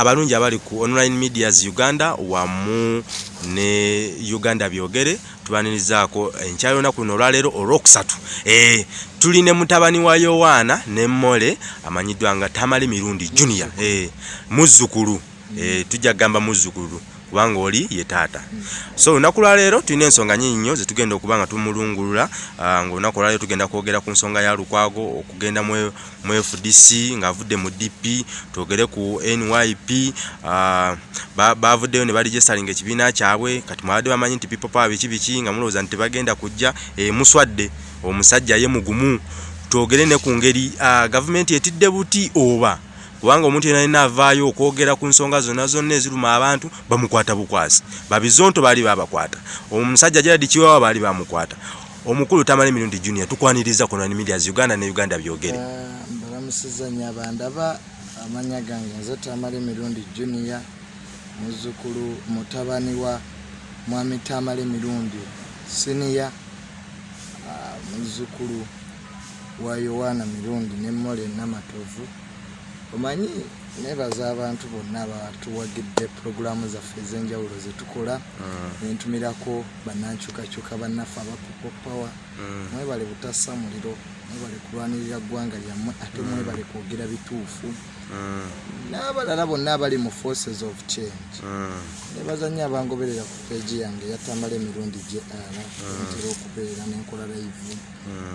abalungi abali ku online medias uganda wamu ne uganda byogere tubanirizaako enkya yolunaku luno olwaleero olwokusatu. E, tuli ne mutabani wa yowaana ne mmole amanyiddwa nga tamale mirundi junior. E, muzzukulu. E, tujja kugamba muzzukulu kubanga oli ye taata. So olunaku lwaleero tulina ensonga nyingi nnyo zetugenda okuba nga tumulungulula nga olunaku olwaleero tugenda kwogera ku nsonga ya lukwago okugenda mu fdc ng'avudde mu dp twogere ku nyp bavuddeyo ne baligestalinga ekibiina kyabwe kati mwabadde bamanyi nti power biki biki nga mulowooza nti tebagenda kujja muswadde omusajja ye mugumu. Twogere ne ku ngeri gavumenti etidde buti oba kubanga omuntu yena yena avaayo okwogera ku nsonga zonna zonna eziruma abantu bamukwata bukwasi. Babizonto baali babakwata omusajja gerard kiwawa baali bamukwata omukulu tamale mirundi junior tukwaniriza ku nani medias uganda ne uganda byogere. Mbalamusiza nyo abandaba amanya gange nze tamale mirundi junior muzzukulu mutabani wa mwami tamale mirundi siniya muzzukulu wa yowaana mirundi nemmole namatovu omanyi nebaza abantu bonna batuwagidde puroguramu zaffe ez'enjawulo zetukola nentumirako banankyukakyuka bannaffe abapopopower mwebale butassa muliro mwebale kulwanirira ggwanga lyammwe ate mwebale kwogera bituufu n'abalala bonna abali mu forces of change nebaza nnyo abangoberera ku peegi yange yatambala emirundi ara ntera okubeera nenkola live.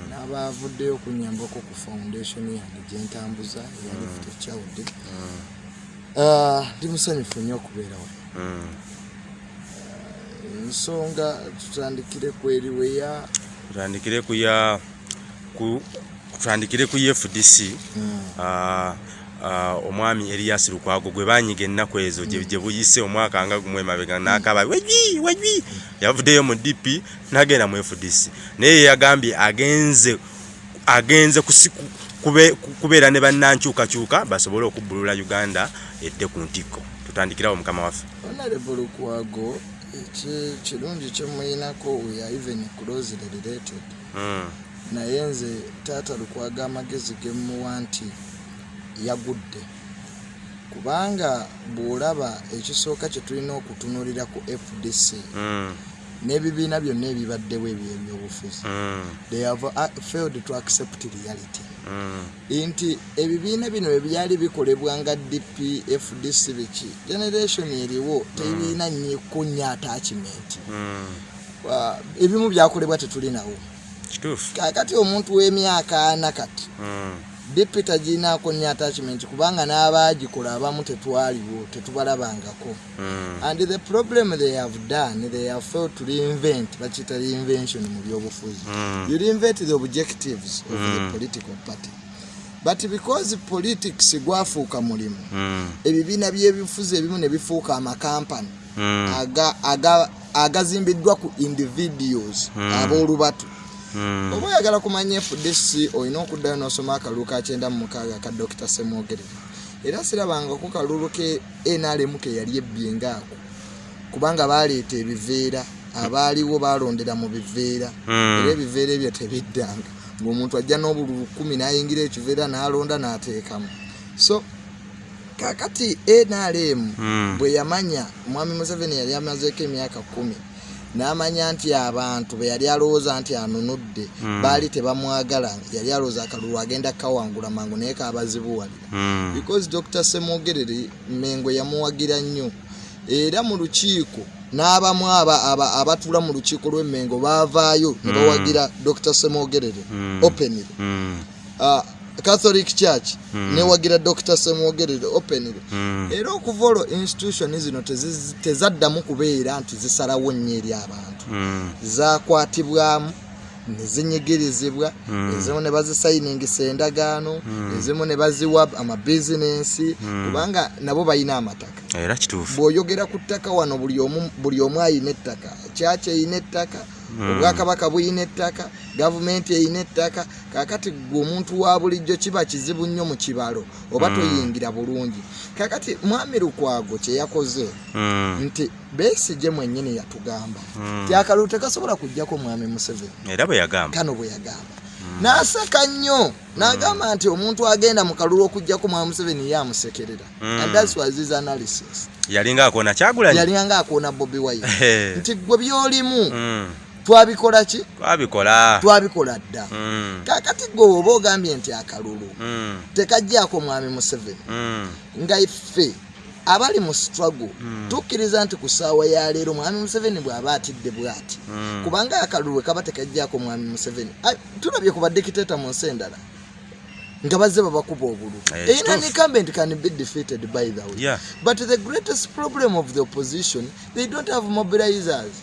N'abavuddeyo okunyambako ku foundation yange gyentambuza eyalift child. Ndi musanyufu nnyo okubeera wano. Ensonga tutandikire ku eriweya. Tutandikire ku ya tutandikire ku fdc omwami erias lukwago gwe banyiga ennaku ezo gye buyise omwaka nga gumwe mabega nakaba wejwi wejwi yavuddeyo mu dp nagenda mu fdc naye yagambye agenze agenze kubeera ne bannankyukakyuka basobole okubbulula uganda edde ku ntikko. Tutandikirawo mukama waffe. Honorable lukwago kirungi kyemuyinako weya even closely related. Naye nze taata lukwaga amagezi gemuwa nti yagudde. Kubanga bw'olaba ekisooka kye tulina okutunulira ku fdc n'ebibiina byonna ebibaddewo ebyo ebyobufuzi they have failed to accept reality. Nti ebibiina bino ebyali bikolebwa nga dp fdc biki generation eriwo tebiina nyiko nnyo attachment. Ebimu byakolebwa tetulinawo. Kakati omuntu w'emyaka ana kati dipi taginaako nnyo attachment kubanga n'abaagikola abamu tetwaliwo tetubalabangako. And the problem they have done they have failed to reinvent bakita reinvention mu byobufuzi. You reinvent the objectives of the political party. But because politics gwafuuka mulimu ebibiina by'ebifuzi ebimu ne bifuuka amakampani agazimbiddwa ku individuals ab'olubatu oba oyagala kumanya fdc olina okuddayo n'osoma akalulu ka kyenda mu mukaaga ka dr semwogerere era sirabangako kalulu ke nrm ke yali ebbye ngaako kubanga baleeta ebiveera abaaliwo balondera mu biveera. Era ebiveera ebyo tebiddanga ngaomuntu ajja n'obululu kumi n'ayingira ekiveera n'alonda n'ateekamu. So kakati nrm bwe yamanya mwami museveni yali amazeeko emyaka kumi n'amanya nti abantu be yali alowooza nti anunudde baali tebamwagala yali alowooza akalulu agenda kawangula mangu naye kabazibuwalira. Because dr semwogerere mengo yamuwagira nnyo. Era mu lukiiko n'abamu abatuula mu lukiiko lw'emmengo baavaayo ne bawagira dr semwogerere openire catholic church. Newagira dr semwogerere openire era okuva olwo institution zino tezaddamu kubeera nti zisalawo nnyo eri abantu. Zakwatibwamu nezinyigirizibwa ezimu ne bazisayiningisa endagaano ezimu ne baziwa amabizinensi kubanga nabo balina amataka. Era kituufu. Bw'oyogera ku ttaka wano buli omu ayina ettaka kyaki eyina ettaka obwakabaka buyina ettaka gavumenti eyina ettaka kakati gwe omuntu wa bulijjo kiba kizibu nnyo mu kibalo oba toyingira bulungi. Kakati mwami lukwago kyeyakoze nti besigye mwennyini yatugamba. Ti akalulu tekasobola kujjako mwami museveni. Era bwe yagamba. Kano bwe yagamba. N'aseka nnyo n'agamba nti omuntu agenda mu kalulu okugjako mwami museveni ye amusekerera. And thats was his analysis. Yalinga akona kyagulanyi yalinga akoona bobi Eh. nti gwe byolimu. Twabikola ki? Twabikola. Twabikola dda. Mm. kakati gwe oba ogambye nti akalulu Mm. tekajjaako mwami museveni. Mm. nga iffe abali mu struggle tukkiriza nti ku ssaawa ya leero mwami museveni bw'aba atidde bw'ati. Kubanga akalulu kaba tekajjaako mwami museveni. Tulabye ku badikiteta mu nsi endala nga bazze babakuba obulu Eh, erina kituufu. incumbent can be defeated by the way. Yeah. but the greatest problem of the opposition they don't have mobilizers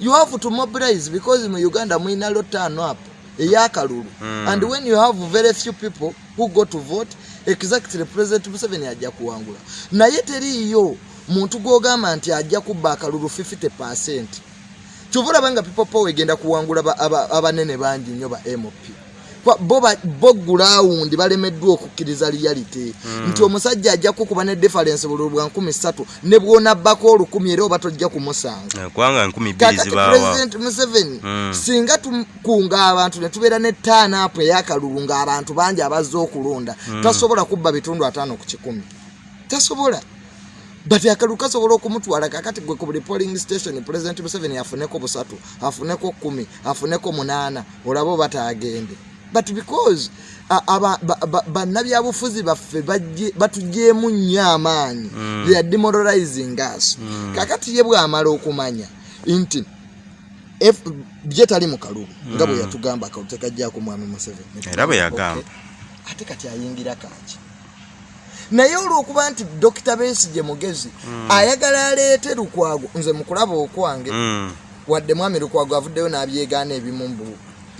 you have to mobilize because mu uganda mwina lo turn up eyakalulu Mm. and when you have very few people who go to vote exactly president museveni ajja kuwangula naye teriiyo muntu gwogamba nti ajja kubba akalulu 50 percent. Kyova olaba nga people power egenda kuwangula ba- aba- abanene bangi nnyo ba mp bo gulawundi balemeddwa okukkiriza reality. Nti omusajja ajja kukuba ne difference bululu bwa 13 ne bwonabbako olukumi era oba tojja kumusanga Eh, kubanga enkumi bbiri kakati zibaawa. President museveni Mm. singa tukunga abantu ne tubeera ne taanaapu eyakalulu ng'abantu bangi abazze okulonda tasobola kubba bitundu ataano ku kikumi. Tasobola. But akalulu kasobola okumutwala kakati gwe ku buli polling station president museveni afuneko busatu afuneko kumi afuneko munaana olaba oba taagende but because bannabyabufuzi baffe batugyemu nnyo amaanyi. They are demoralizing us. Kakati ye bw'amala okumanya nti bye tali mu kalulu nga bwe yatugamba akalulu tekajjako mwami museveni. Era bwe yagamba. Ate kati ayingira kaki naye olwokuba nti dokita besigye mugezi ayagala aleete lukwago nze mukulaba okwange Mm. wadde mwami lukwago avuddeyo n'abyegaana ebimu mbu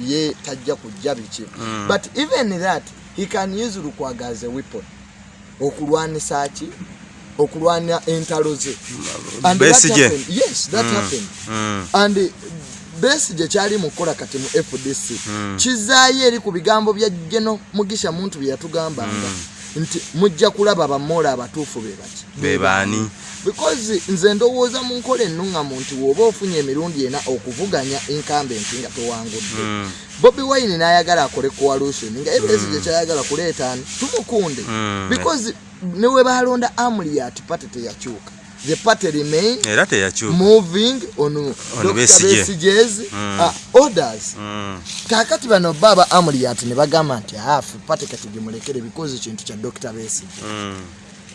ye tajja kujja biki. Mm. but even that he can use as a weapon. Okulwanisa ki? Okulwana entalo ze. And that Besigye. happened. yes that happened. Mm. and uh, besigye kyali mukukola kati mu fdc Mm. kizaayo eri ku bigambo bya geno mugisha muntu bye yatugambanga nti mujja kulaba bamoola abatuufu be bati. Be baani because nze ndowooza mu nkola ennuŋŋamu nti woba ofunye emirundi ena okuvuganya inkambenti nga towangudde Mm. bobi wine n'ayagala akole coalition nga ebesigye kyayagala kuleetaani tumukunde Mm. because newe balonda amuriat party teyakyuka the party remain era teyakyuka moving on Dr. Besigye. Besige's Mm. uh, orders Mm. kakati bano baba amuriat ne bagamba nti afu pate kati gimulekere because kintu kya dr besige Mm.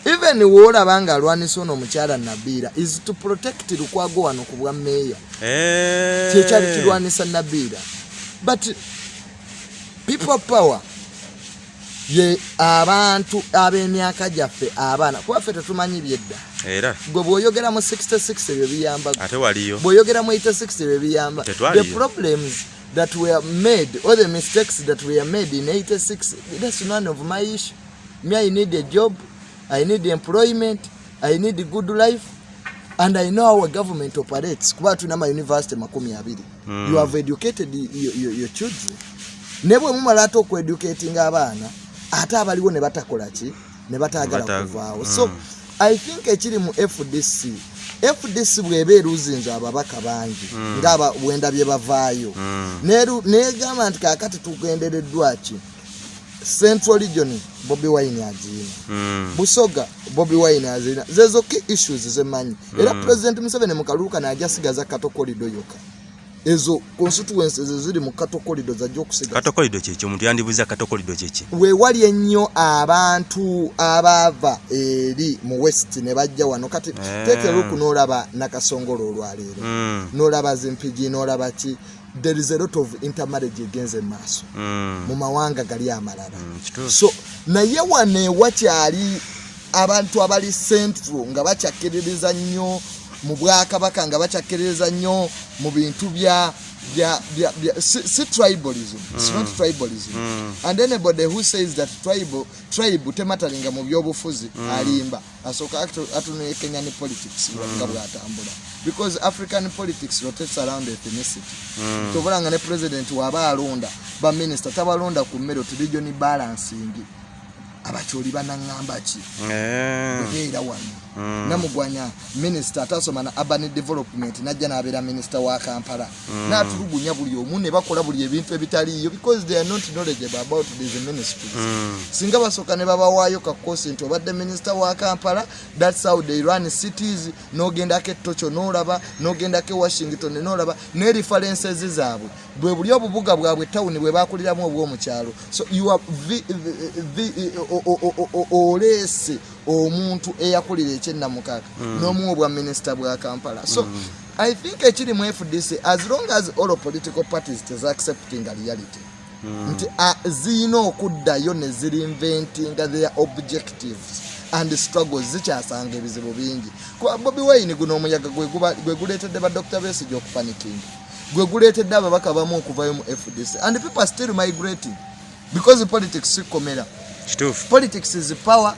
Even woolaba nga alwanisa ono omukyala nabiira is to protect lukwago wano ku bwa meeya. Eh. kyekyali kirwanisa nabiira but people power ye abantu ab'emyaka gyaffe abaana kubaffe tetumanyi byedda. Era. Gwe bw'oyogera mu 66 ebyo biyamba ate waliyo. Bw'oyogera mu 86 ebyo biyamba. The problems that were made or the mistakes that were made in 86 that's none of my issue. Me i need a job i need employment i need a good life and i know our government operates kuba tulina ama university makumi abiri Mm. you have educated your, your, your children ne bwe mumala ate okueducatinga abaana ate abaliwo ne batakola ki ne bataagala Bata- kuvaawo mm. so i think ekiri mu fdc fdc bweba eruzinza ababaka bangi Mm. ngaaba bwendabye bavaayo Mm. Neru- negamba nti kakati tugendereddwa ki central region bobi wine agiina Mm. busoga bobi wine azirina zezo ki issues zemanyi era Mm. president museveni mu kalulu kano ajasigaza katokolido yoka ezo constituencies eziri mu katokolido zajja okusigaza katokolido kyekyo omuntu yandibuuza katokolido kyeki weewali ennyo abantu abaava eri mu west ne bajja wano. Kati Eh. tekeruku n'olaba nakasongolo olwaleero. Mm. n'olaba zimpigi n'olaba ki there is a lot of intermarriage egenze mu maaso Mm. mu mawanga gali amalala. Mm, so naye wano ewakyali abantu abali central nga bakyakkiririza nnyo mu bwakabaka nga bakyakkiririza nnyo mu bintu bya si, tribalism. It's not tribalism. Mm. and anybody who says that tribe tribe tematalinga mu byobufuzi alimba. Asooka atu- atunuye kenyan politics nga bwatambula because african politics rotates around ethnicity. Mm. tobulanga ne president waba alonda baminisita tabalonda ku mmere oti region balancing. Abakyoli banaŋŋamba ki? Eh. beera wano. Mm. Namugwanya minisita atasoma na urban development najja nabeera minisita wa kampala natulugunya buli omu ne bakola buli ebintu ebitaliiyo because they are not knowledgeable about these ministries Mm. singa basooka ne babawaayo kakosi nti obadde minisita wa kampala thats how they run cities n'ogendako etokyo n'olaba n'ogendako e washington n'olaba ne references zaabwe bwe buli obubuga bwabwe tawuni bwe bakuliramu obw'omukyalo so you are oleese omuntu eyakulira ekyennamukaka n'omuwa obwa minisita bwa kampala. So i think ekiri mu fdc as long as all political parties tezaccepting reality nti ah, ziyina okuddayo ne zirinventinga their objectives and struggles zikyasanga ebizibu bingi. Kuba bobi wine guno omuyaga gwe guleetedde ba dr besige okupanikinga gwe guleetedde ababaka bamu okuvayo mu fdc and people are still migrating because politics sikomera politics is power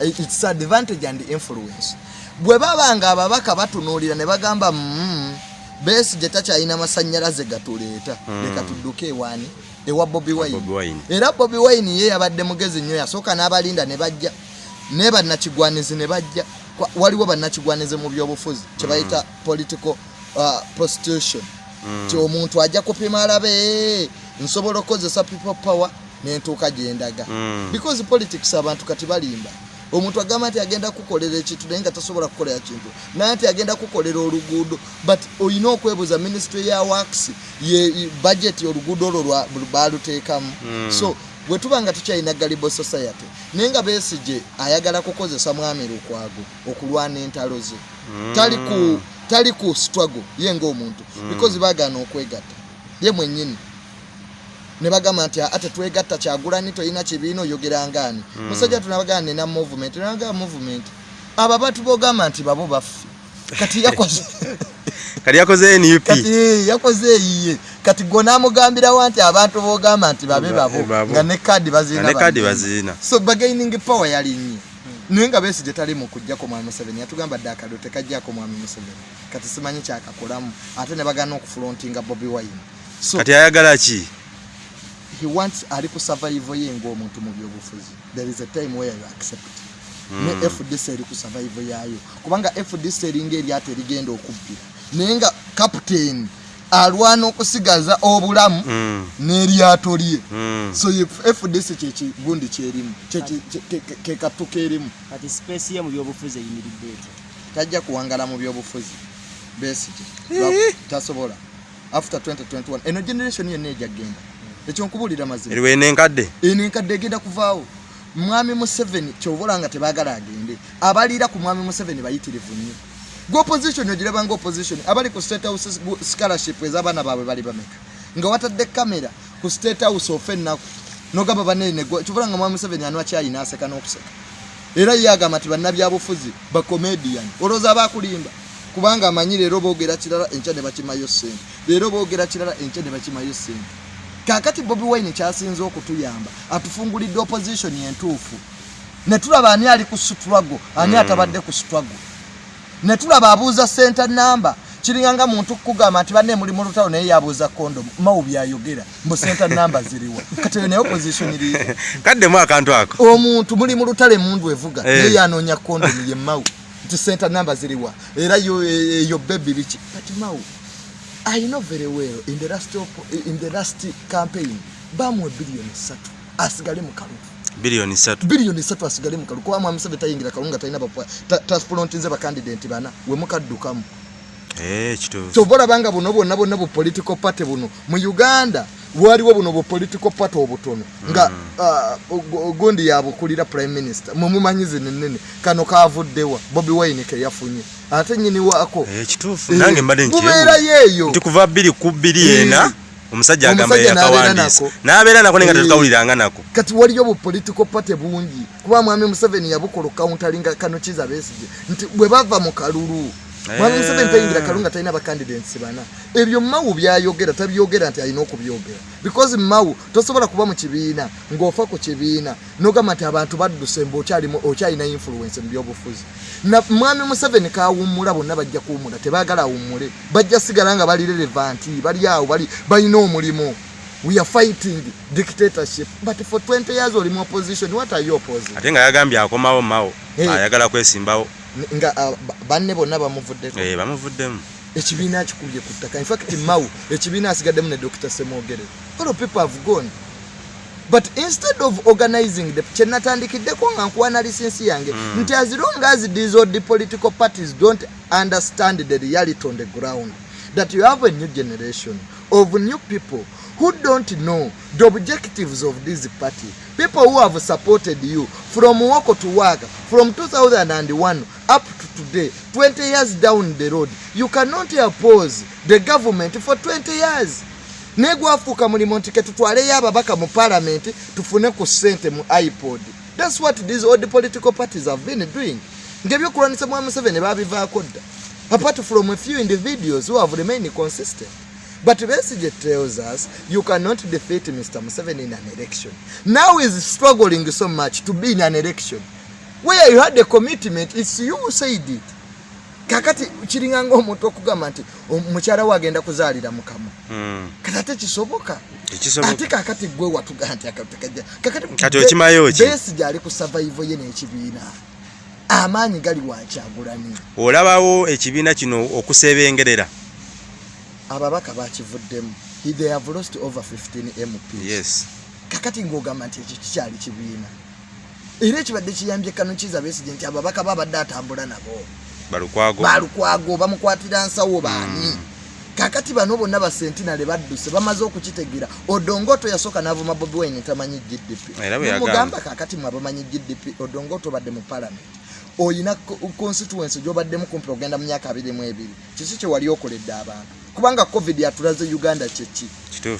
its advantage and influence. Bwe baba nga ababaka batunuulira ne bagamba mm, besigye takyalina masanyalaze gatuleeta. Leka tudduke ewaani ewa bobi wine. Era bobi wine ye yabadde mugezi nnyo yasooka n'abalinda ne bajja naye bannakigwanizi ne bajja. Waliwo bannakigwanizi mu byobufuzi kyebayita political uh, prostitution. Ti omuntu ajja kupima alabe nsobola okukozesa people power nentuuka gyendaga Mm. because politics abantu kati balimba omuntu agamba nti agenda kukolera ekintu naye nga tasobola kukolera kintu. Naye nti agenda kukolera oluguudo but olina okwebuuza ministry ya wax ye budget oluguudo olwo baluteekamu so bwe tuba nga tukyalina galibo society naye nga besigye ayagala kukozesa mwami lukwago okulwana entalo ze. Tali ku tali ku struggle ye ngaomuntu because bagaana okwegatta. Ye mwennyini ne bagamba nti ate twegatta kyagulani toyina kibiina oyogerangani musajja tunabagamba nina movement. Naga movement. Abo abantu bogamba nti babo baffe. Kati yakoze kati yakoze nup kati eh, yakoze eyiye kati gwe namugambirawo nti abantu bogamba nti babe Ba- babo nga ne kadi bazina so bagaining power yali nnyo. Naye nga besigye tali mu kujjako mwami museveni yatugamba dde akado tekajjako mwami museveni. Kati simanyi kyakakolamu. Ate ne bagana okufulontinga bobi wine. Kati ayagala ki he wants ali ku survive ye ng'omuntu mu byobufuzi there is a time where you accept ne fdc eri ku survive yayo kubanga fdc eringa eryato erigenda okubbira naye nga captain alwana okusigaza obulamu Mm. n'eryato lye. Mm. so fdc kyekigundi kyerimu Kyeki- kye- ke- ke- ke katu kerimu kati space ye mu byobufuzi eyimiridde etya tajja kuwangala mu byobufuzi besige tasobola. After 2021 eno generation yonna ejja ekyo nkubuulira mazima eriwo enenkadde eno enkadde egenda kuvaawo. Mwami museveni kyobola nga tebaagala agende abaliira ku mwami museveni bayitirivu nnyo. Gwe opposition ogiraba nga opposition abali ku state house scholarship ez'abaana baabwe bali bameka? Nga watadde kamera ku state house ofe ennaku nogamba banene kyobola nga mwami museveni anwa kyayi n'aseka n'okuseka? Era ye agamba nti bannabyabufuzi bacomedian olowooza abakulimba kubanga amanyi leero boogera kirala enkya ne bakimayo ssente leero boogera kirala enkya ne bakimayo ssente kakati bobi wine kyasinze okutuyamba atufungulidde opposition entuufu. Ne tulaba ani ali ku struggle ani atabadde ku struggle. Ne tulaba abuuza center namba kiringanga muntu kukugamba nti banne muli mu lutalo naye yabuuza kondomu mawu byayogera mbu center namba ziriwa kati eyo naye opposition eri kaddemu akantu ako. Omuntu muli mu lutale mundu evuga Eh. naye yanoonya kondomu ye mawu nti center namba ziriwa era yo- eyo bebi biki? Kati mawu i know very well in the last, op- in the last campaign. Bamuwa biliyoni satu. Asigale mu kalugu biliyoni satu. Biliyoni satu asigale mu kalugu kuba mwami museveni tayingira kalungu nga talina transplantinze bakandidenti bana. Wemukaddukamu Eh, kituufu kyova olabanga buno bwonna bwonna bu political party buno. Mu uganda waliwo buno bu political party obutono nga ah, gu- gundi yabukulira prime minister. Mumumanyi zino ennene kano kavuddewa bobi wine keyafunye ate nyini waako? Eh, kituufu. Eh, nange mbadde bubeera nkyebu yeeyo. Nti kuva bbiri ku bbiri Eh. ena omusajja agamba Omusajja n'abeera nako. naye nga Eh. tetukawuliranga nako. Kati waliyo bu political party bungi. Kuba mwami museveni yabukola countalinga kano kiza besigye. Nti bwe bava mu kalulu mwami museveni tayingira kalulu nga talina bacandidates bana. Ebyo mawu byayogera tabyogera nti alina okubyogera. Because mawu tosobola kuba mu kibiina ng'ofa ku kibiina nogamba nti abantu badduse mbe okyalina influence mu byobufuzi. Mwami museveni kawummula bonna bajja kuwummula tebaagala awummule. Bajja sigala nga bali relevanti bali awo bali balina omulimu. We are fighting dictatorship. But for 20 years oli mu opposition what are you opposing? Ate nga yagambye akomawo mawo Eh. ayagala kwesimbawo nga ah, ba- banne bonna bamuvuddeko. Eh, bamuvuddemu. Ekibiina kikubye ku ttaka. Infact mau ekibiina asigaddemu ne dr semogere all people have gone. But instead of organizing the kyenatandikiddeko nga nkuwana lisensi yange Mm. nti as long as these old political parties don't understand the reality on the ground that you have a new generation of new people who don't know the objectives of this party people who have supported you from woko to work from 2001 up to today 20 years down the road you cannot oppose the government for 20 years. Naye gwafuuka mulimu nti ketutwaleyo ababaka mu palamenti tufune ku ssente mu ipod. Thats what these old political parties have been doing. Ngaebyokulwanisa mwa museveni babivaako dda apart from a few individuals who have remained consistent but Besigye tells us you cannot defeat Mr. Museveni in an election. Now he's struggling so much to be in an election. Where you had a commitment, it's you who said it. kakati kiringa ngaomuntu okugamba nti mukyala we agenda kuzaalira mukama Mm. kati ate kisoboka ate kakati gwe watuga nti kakati? Besigye ali ku survival ye n'ekibiina amaanyi gali wakyagulani olabawo ekibiina kino okusebengerera ababaka bakivuddemu. They have lost over 15 mps yes. Kakati ng'ogamba nti ekyo kikyali kibiina. Era ekibadde kiyambye kanukiza besigye nti ababaka babadde atambula nabo. Balukwago bamukwatira nsawo baani? Kakati bano bonna basentinale badduse bamaze okukitegeera. Odongoto yasooka n'avuma bobi wine tamanyi gdp mugamba kakati mwe abamanyi gdp odongoto obadde mu palamenti oyina co- constituency gyobaddemu kumpi ogenda mu myaka abiri mu ebiri. Kiki kyewali okoledde abantu kubanga covid atulaze uganda kyeki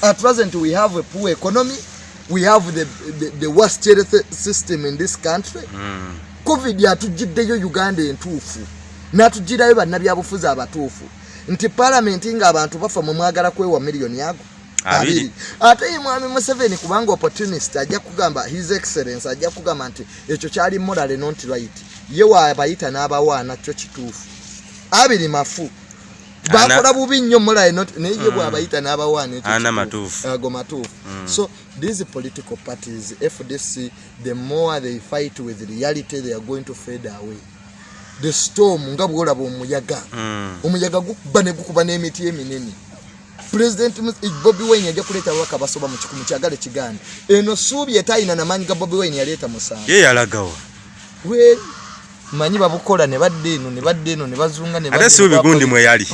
at present we have a poor economy we have the, the, the worst health system in this country. Mm. covid yatugiddeyo uganda entuufu natugirayo bannabyabufuzi abatuufu. Nti palamenti ng'abantu bafa mwe mwagala kwewa miliyoni ago? Abiri. ate ye mwami museveni kubanga opportunist ajja kugamba his excellence ajja kugamba nti ekyo kyali moral not right. Ye waabayita n'abawaana kyo kituufu. Abiri mafu bakola bubi nnyo not naye ye bwabayita n'abawaana ekyo Ana kituufu. matuufu. matuufu. So these political parties fdc the more they fight with reality they are going to fade away. The storm nga bwolaba omuyaga. Mm. omuyaga gukuba ne gukuba n'emiti eminene. President Mus- bobi wine ajja kuleeta ababaka basoba mu kikumi kyagale kiganda. Eno suubi etayina namaanyi ga bobi wine yaleeta musanvu ye yalagawa manyi babukola ne badda eno ne badda eno ne bazunga ne ate badda suubi eno gundi poli- mwe yali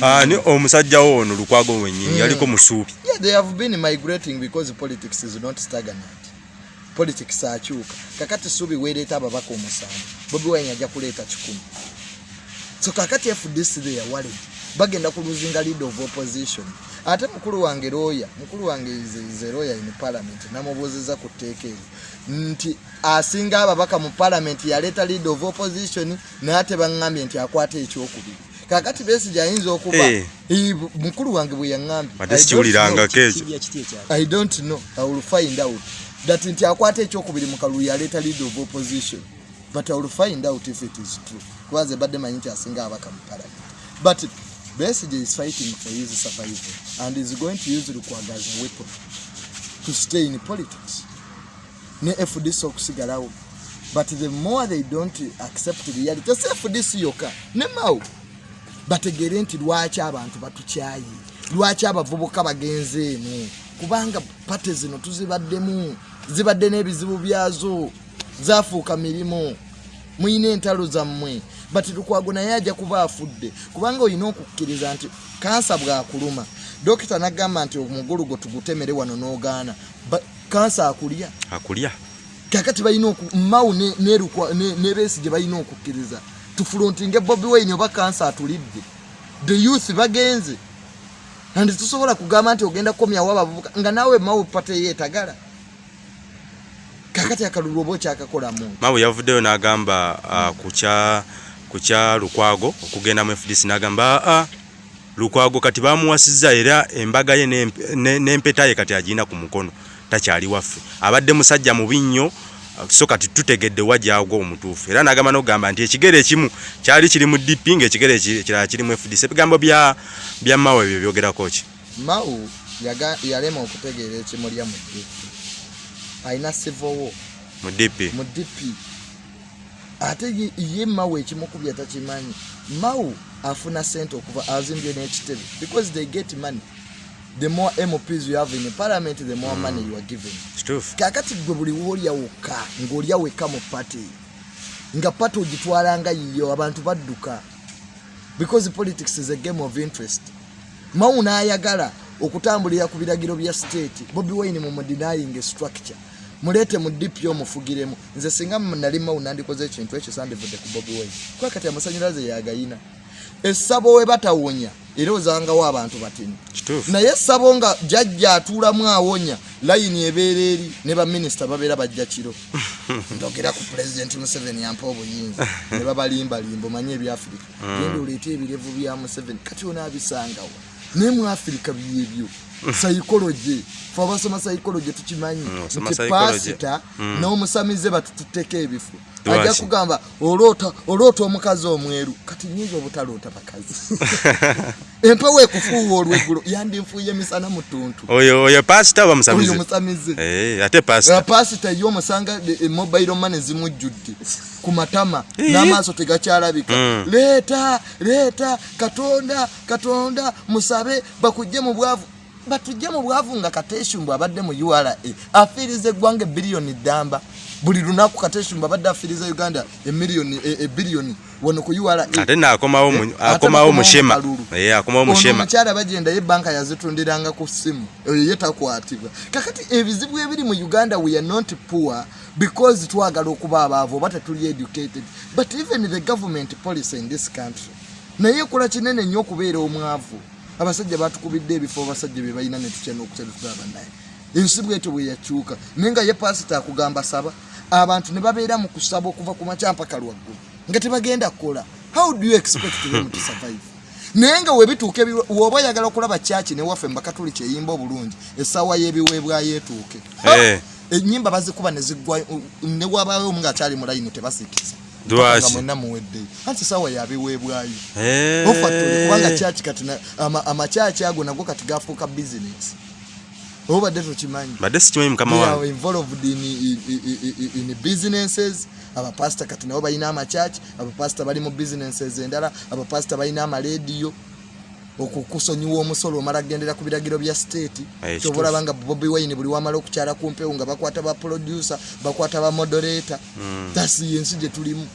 ani omusajja wo ono lukwago wenyini yaliko musuubi. Yeah, they have been migrating because politics is not stagnant. Politics akyuka. Kakati suubi weereeta ababaka omusanvu. Bobi wine ajja kuleeta kikumi. So kakati fdc they are worried. Bagenda ku luzinga lead of opposition. Ate mukulu wange lawyer mukulu wange is- a lawyer in parliament namubuuziza ku tteeka eryo nti asinga ababaka mu parliament yaleeta lead of opposition naye ate baŋŋambye nti akwata ekyokubiri kakati besigye ayinza okuba Eh. Mukulu wange bwe yaŋŋambye I don't know. I will find out. That nti akwata ekyokubiri mu kalulu yaleeta lead of opposition. But I will find out if it is true. Kubaze badde manyi nti asinga abaka mu parliament. But Besigye is fighting for his survival and is going to use Lukwago as a weapon to stay in politics. Ne FDC okusigalawo. But the more they don't accept reality, si FDC yokka, ne Mao. bategere nti lwaki abantu batukyaye lwaki abavubuka bagenze eno kubanga pate zino tuzibaddemu zibadde n'ebizibu byazo zafuuka mirimu muyina entalo zammwe bati lukwago naye ajja kuba afudde kubanga olina okukkiriza nti kansa bwakuluma dokita nagamba nti omugulu gwe tugutemere wano n'ogaana kansa akulya. Akulya. Kakati balina oku- mawu ne- ne Lukwa- ne ne Besigye balina okukkiriza tufulontinge bobi wine oba kansa atulidde. The youth bagenze. Andi tusobola kugamba nti ogenda kukomyawo abavubuka nga naawe mawu pate yeetagala. Kakati akalulu oba okyakakolamu mawe yavuddeyo n'agamba ah, ku kya lukwago okugenda mu fdc n'agamba aa lukwago kati bamuwasizza era embaga ye n'emp- ne- n'empeta ye kati agirina ku mukono takyali waffe. Abadde musajja mubi nnyo so kati tutegedde wa gyagwa omutuufu. Era n'agamba n'okugamba nti ekigere ekimu kyali kiri mu dp ng'ekigere eki- ekirala kiri mu fdc ebigambo bya mawe ebyo byogerako ki? Mawu yalema okutegeera ekimulya mu dp alina war. Mu dp mu dp ate ye- ye mawu ekimukubya takimanyi. Mawu afuna sente okuva azimbye n'ekitebe. Because they get money the more mps you have in parliament the more money you are given kakati gwe buli woolya wokka ng'olya wekka mu pati nga pati ogitwala nga yiyo abantu badduka because politics is a game of interest. Mawu n'ayagala okutambulira ku biragiro bya state. Bobi wine mu denying structure. Muleete mu dp omufugiremu nze singa nali mawu nandikoze ekintu ekyo sandivudde ku bobi wine. Kuba kati amasanyalaze yagayina essabo we batawonya era ozangawo abantu batini. Naye essabo nga jajja atuulamu awonya layini ebeera eri ne baminisita babeera bajja kiro. Ndogera ku pulezidenti museveni yampa obuyinza. Ne babalimbalimba omanye ebyafirika. Genda oleete ebirevu bya museveni. Kati onaabisangawo naye mu afirika byebyo saikoloje fe abasoma saikoloje tukimanyi. Mm, nti pasita n'omusamize batututteko Lwaki? Ajja kugamba oloota omukazi omweru. Kati nyinza obutaloota bakazi. Empewo ekufuuwa olweggulo yandinfuuye emisana mu tuntu oyo pasita oba musamize musamize Eh, ate pasita. Pasita ye omusanga mobile money zimujjudde ku matama n'amaaso tegakyalabika. Mm. leeta leeta katonda katonda musabe bakujje mu bwavu. Batujje mu bwavu nga kateshumbu abadde mu ura afiiriza eggwanga ebiriyoni ddamba buli lunaku kateshumbu abadde afiiriza uganda emiliyoni e- ebiriyoni wano ku ura ate naakomawo mu- Eh, ate akomawo mushema. Eh, akomawo mushema omukyala bagenda ye banka yazitundiranga ku ssimu eyo ye takwatibwa. Kakati ebizibu ebiri mu uganda we are not poor because twagala okuba abaavu oba tetuli educated. But even the government policy in this country naye ekola kinene nnyo okubeera omwavu. Abasajja batukubidde ebifo abasajja bye balina netutya n'okukyalitulaba naye ensi bwetyo bwe yakyuka. Naye nga ye pasita akugamba saba abantu ne babeera mu kusaba okuva ku makya mpaka lwaggulu nga tebagenda kukola. How do you expect them to survive? Naye nga webituuka woba oyagala okulaba kyaki newaffe mbakatuli kyeyimba obulungi essaawa y'ebiweebwayo etuuke. Eh. enyimba bazikuba nezigwa newabaayo omu ngaakyali mu layini tebasikiza. Lwaki? nga mwenna muweddeyo anti essaawa yabiweebwayo Eh. ofatule kubanga kyaki kati amakyaki ago nago kati gafuuka bizinesi obadde tokimanyi. Badde sikimanyi mukama wange. involved in, in, in, in, in businesses. Abapasita kati nabo balina amakyaki abapasita bali mu businesses endala. Abapasita balina amalediyo okukusonyiwa omusolo omala gendera ku biragiro bya state. Kyoba olaba nga bobi wine buli wamala okukyala ku mpewo nga bakwata ba producer bakwata ba moderator. Mm. tasi yensi gye tulimu.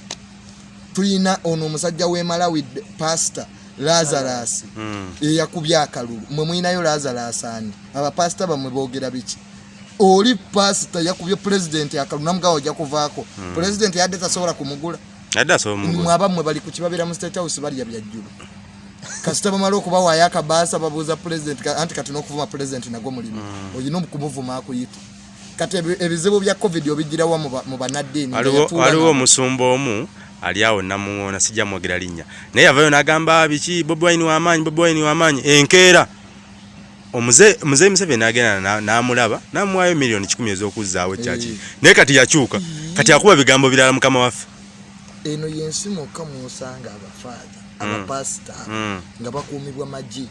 Tulina ono omusajja w'emalawi pasita lazarus. Mm. eyakubye akalulu. Mwe mwinayo lazarus ani? Abapasita bamwe boogera biki? Oli pasita yakubye pulezidenti akalulu namugawa ojja kuvaako. Pulezidenti yadde tasobola kumugula. Mwabammwe bali ku kibabira mu state house balya byajjulu kasita bamala okubawaayo akabaasa babuuza pulezidenti anti kati n'okuvuma pulezidenti nagwo mulimu olina okumuvuma akuyita kati ebi- ebizibu bya covid obigirawa mu ba- mu banaddiini waliwo omusumba omu ali awo namuŋona sijja mwogera linnya. Naye yavayo n'agamba biki? Bobi wine w'amaanyi bobi wine w'amaanyi enkeera. Omuze muzeeyi museveni agenda na- n'amulaba namuwayo miliyoni kikumi ez'okuzzaawo ekyaki Eh. naye kati yakyuka. Kati akuba bigambo birala mukama waffe. Eno yensi mwokka mwosanga abafaada abapasita Mm. nga bakuumibwa magi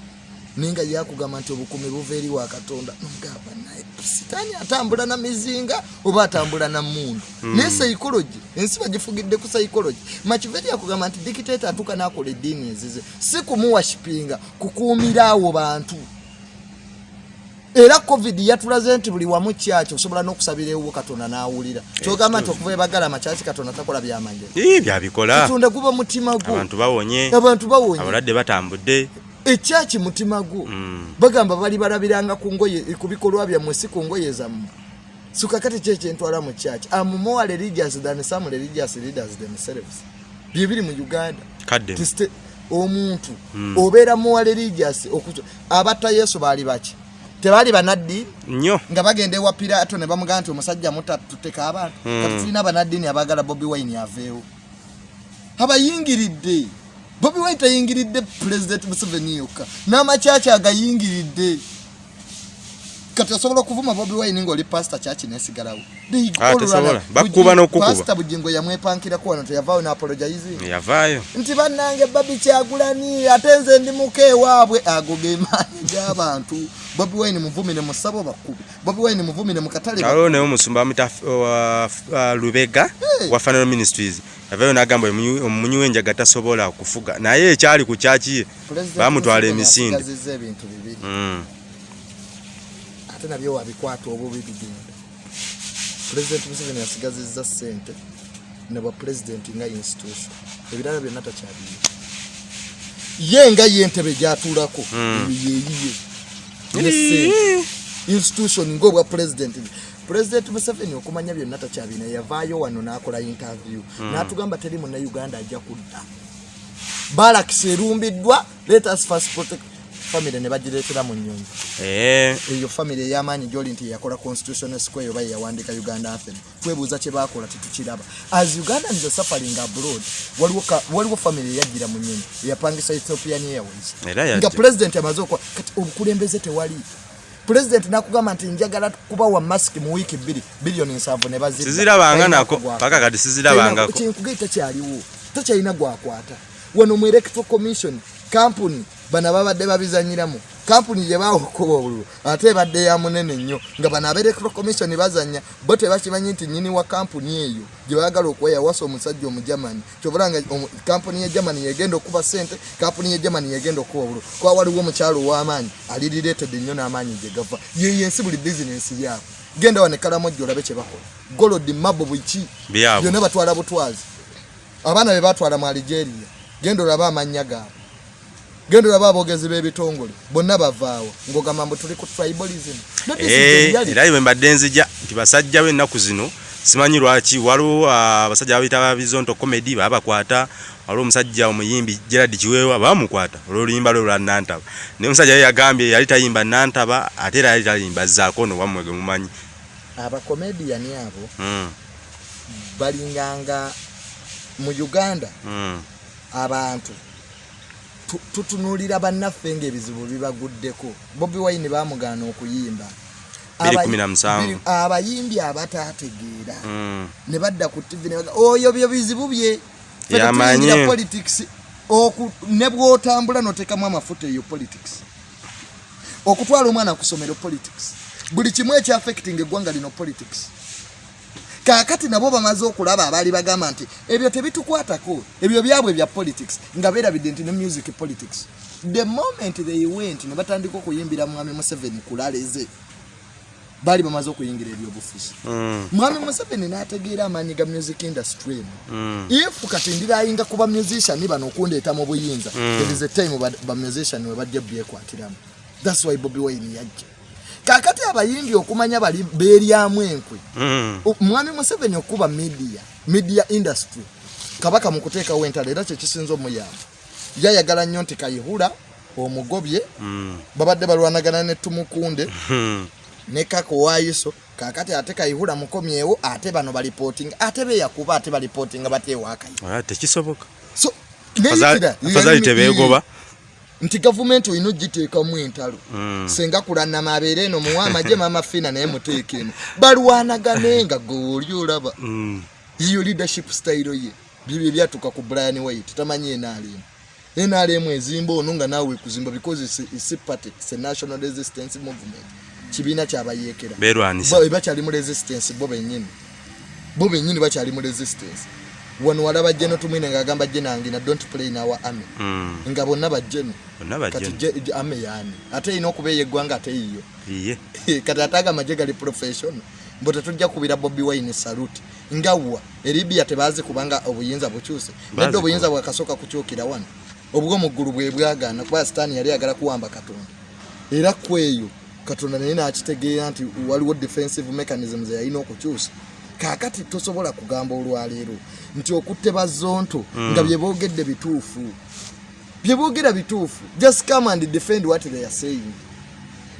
naye nga yakugamba nti obukuumi buva eri wa katonda nomugamba naye sitaani atambula na mizinga oba atambula na mundu naye saikologi ensi bagifugidde ku saikologi makiveri yakugamba nti dikiteeta atuuka n'akola eddiini ezize si kumuwashipinga kukuumira awo bantu. Era covid yatulaze nti buli wamu kyaki osobola n'okusabira ewuwo katonda n'awulira. Kyogamba nti okuva ebagala amakyaki katonda takola byamagero byabikola katonda guba mutima gwo. Abantu bawonye. Abantu bawonye. Abalwadde batambudde ekyaki mutima gwo bagamba bali balabiranga ku bikolwa byammwe si ku ngoye zammwe. Sukakati ki ekyentwala mu kyaki? Am more religious than some religious leaders themselves. Bye biri mu uganda. Omuntu obeera more religious abatta yesu baali baki? Tebaali banaddiini nnyo. Nga bagenda ewa piraato ne bamugamba nti omusajja mutatuteka abantu kati tulina banaddiini abaagala bobi wine aveewo. Abayingiridde bobi wine tayingiridde pulezidenti museveni yokka n'amakyaki agayingiridde kati osobola okuvuma bobi wine ngaoli pasita kyaki nesigalawo Ah, all tesobola. run- Bakukuba Bugi- n'okukuba. pasita bugingo yamwepankirako wano teyavaayo n'apologizing yavaayo. Nti bannange babi kyagulani ate nze ndi muka ewaabwe ago ge maanyi g'abantu. Bobi wine muvumire mu ssabo bakubi bobi wine muvumire mu katale waliwo naye omusumba lubega wa fanal ministries. Yavaayo n'agamba omunyu- omumunyi w'enjaga tasobola kufuga naye ekyali ku kyaki bamutwala emisinde. ebintu bibiri. Mm. Ate nabyo wabikwata obubi bigenda pulezidenti museveni asigazizza ssente ne bwa pulezidenti nga institution. Ebirala byonna takyabiri. Ye nga yentebe gyatuulako Mm. eyo yeyiye ne ssente. Institution ngaobwa pulezidenti pulezidenti museveni okumanya byonna takyabina yavaayo wano n'akola interview. N'atugamba teri munnauganda ajja kudda. Balakisi erumbiddwa let us first protect family ne bagireetera mu nnyonyi Eh, eyo family ey'amaanyi gyoli nti yakola constitutional square oba yeyawandiika uganda anthem. Twebuuza kye bakola tetukiraba. As uganda nze suffering abroad waliwo family eyajjira mu nyonyi eyapangisa ethiopian airways. Nga president amaze okwa kati obukulembeze tewali. President nakugamba nti njagala kubawa mask mu wiiki bbiri biliyoni nsanvu ne Talina nako paka kati sizirabangako kyenkugai takyaliwo takyalina gwakwata. Wano mu electoral commission kampuni bano babadde babizanyiramu kampuni gye bawokoba obululu ate ebadde ya munene nnyo nga bano aba electoral commission bazanya bo tebakimanyi nti nyini wa kampuni eyo gye baagala okweyawasa omusajja omujamani kyobula nga kampuni ye germany yegenda okuba sente kampuni ye germany yegenda okuba obululu. Kuba waliwo omukyalo ow'amaanyi alirireetedde nnyo n'amaanyi gye gava. Yeyo ensi buli bizinensi byabwe genda wane kalamojjo olabe kye bakola. Golodi mabo byabwe. Byonna batwala butwazi. Abaana be batwala mu algeria. Genda olabe amannya gaabwe genda olabe aboogezi b'ebitongole bonna bavaawo. Ng'ogamba mbu tuli ku tribalism. Eh, era bwe mbadde nzija nti basajja b'ennaku zino simanyi lwaki waliwo ah, abasajja babiyita babizonto comedy babakwata waliwo omusajja omuyimbi gerard kiweewa bamukwata olwoluyimba lwe lwa nantaba. Naye omusajja ye yagambye yali tayimba nantaba ate era yali tayimba zaakono wammwe ge mumanyi. Abakomediyani abo Mm, balinganga mu uganda. Mm. abantu tu- tutunuulira bannaffe ng'ebizibu bibaguddeko. Bobi wine bamugaana okuyimba. Abayimbi abataategeera. Mm. ne badda ku tv oyo byo bizibu bye. Tetuyingira politics. Ne bw'otambula n'oteekamu amafuta eyo politics. Okutwala omwana ku ssomero politics. Buli kimu ekyaffectinga eggwanga lino politics kaakati nabo bamaze okulaba abaali bagamba nti ebyo tebitukwatako. Ebyo byabwe bya politics nga beerabidde nti ne music politics. The moment they went ne batandika okuyimbira mwami museveni kulaleze baali bamaze okuyingira ebyobufuzi Mm. mwami museveni n'ategeera amaanyi ga music industry eno Mm. if kati ndirayinga kuba musician bano okundeeta mu buyinza. Mm. there is a time ba, ba musician we bajja byekwatiramu. Thats why bobi wine yajja kakati abayimbi okumanya bali beeryamu enkwe. Mm. Mwami museveni okuba media media industry. Kabaka mu kuteekawo entalo era kyekisinza omuyamba. Yayagala nnyo nti kayihula omugobye Mm. babadde balwanagana ne tumukunde Mm. ne kako waayiso kakati ate kayihula mukomyewo ate bano balipootinga ate beyakuba ate balipootinga bateewaakayi Ah, tekisoboka. So afazali tebeegoba nti gavumenti olina ogiteekamu entalo Mm. senga kulanama abeere eno muwa amagye maama fina naye muteeka eno. Balwanagane nga gwe oli olaba. Mm. yiyo leadership style ye. Bibyo ebyatuuka ku brian white tamanyi nrm nrm ezimba ono nga naawe kuzimba because it's, party it's national resistance movement. Kibiina kyabayeekera bakyali mu resistance bo bennyini. Bo bennyini bakyali mu resistance wano walaba jeno tumwine ngaagamba jenangina don't play in our army. Mm. nga bonna bajjeno bonna kati je- je- ame yaani. Ate erina okubeeya eggwanga ate yiyo iye. Kati ate agamaje gali professional mbu tetujja kubira bobi wine saluti nga wa eribia tebazi kubanga obuyinza bukyuse. Nedda Bazi obuyinza bwakasooka kukyukira wano. Obw'omuggulu bwe bwagaana kuba sitaani yali agala kuwamba katonda. Era kweyo katonda naye nakitegeera nti waliwo defensive mechanisms yalina okukyusa kaakati tosobola kugamba olwaleero nti okutte bazonto nga bye boogedde bituufu. Bye boogera bituufu. Just come and defend what they are saying.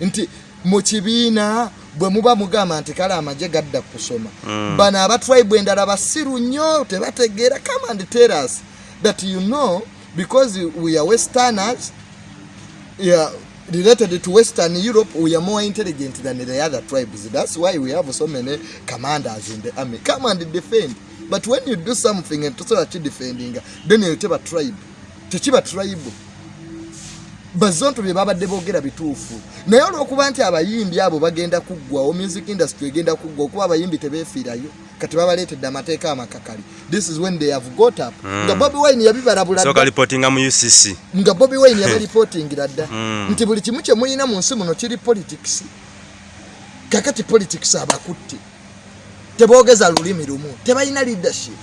Nti mu kibiina bwe muba mugamba nti kale amagye gadda kusoma. Mm. bano abatribe endala basiru nnyo tebategeera. Come and tell us that you know because we are westerners yeah, related to western europe we are more intelligent than the other tribes. That's why we have so many commanders in the army. Come and defend. But when you do something and tosobola kidefending then eyo teba tribe. Tekiba tribe bazonto bye babadde boogera bituufu. Naye olw'okuba nti abayimbi abo bagenda kuggwawo music industry egenda kuggwa okuba abayimbi tebeefiirayo kati babaleetedde amateeka amakakali. This is when they have got up. Nga bobi wine yabibalabula soka lipotinga mu ucc nga bobi wine yabalipotingira dda. Mm. nti buli kimu kye mulina mu nsi muno kiri politics. Kakati politics abakutte. Teboogeza lulimi lumu. Tebalina leadership.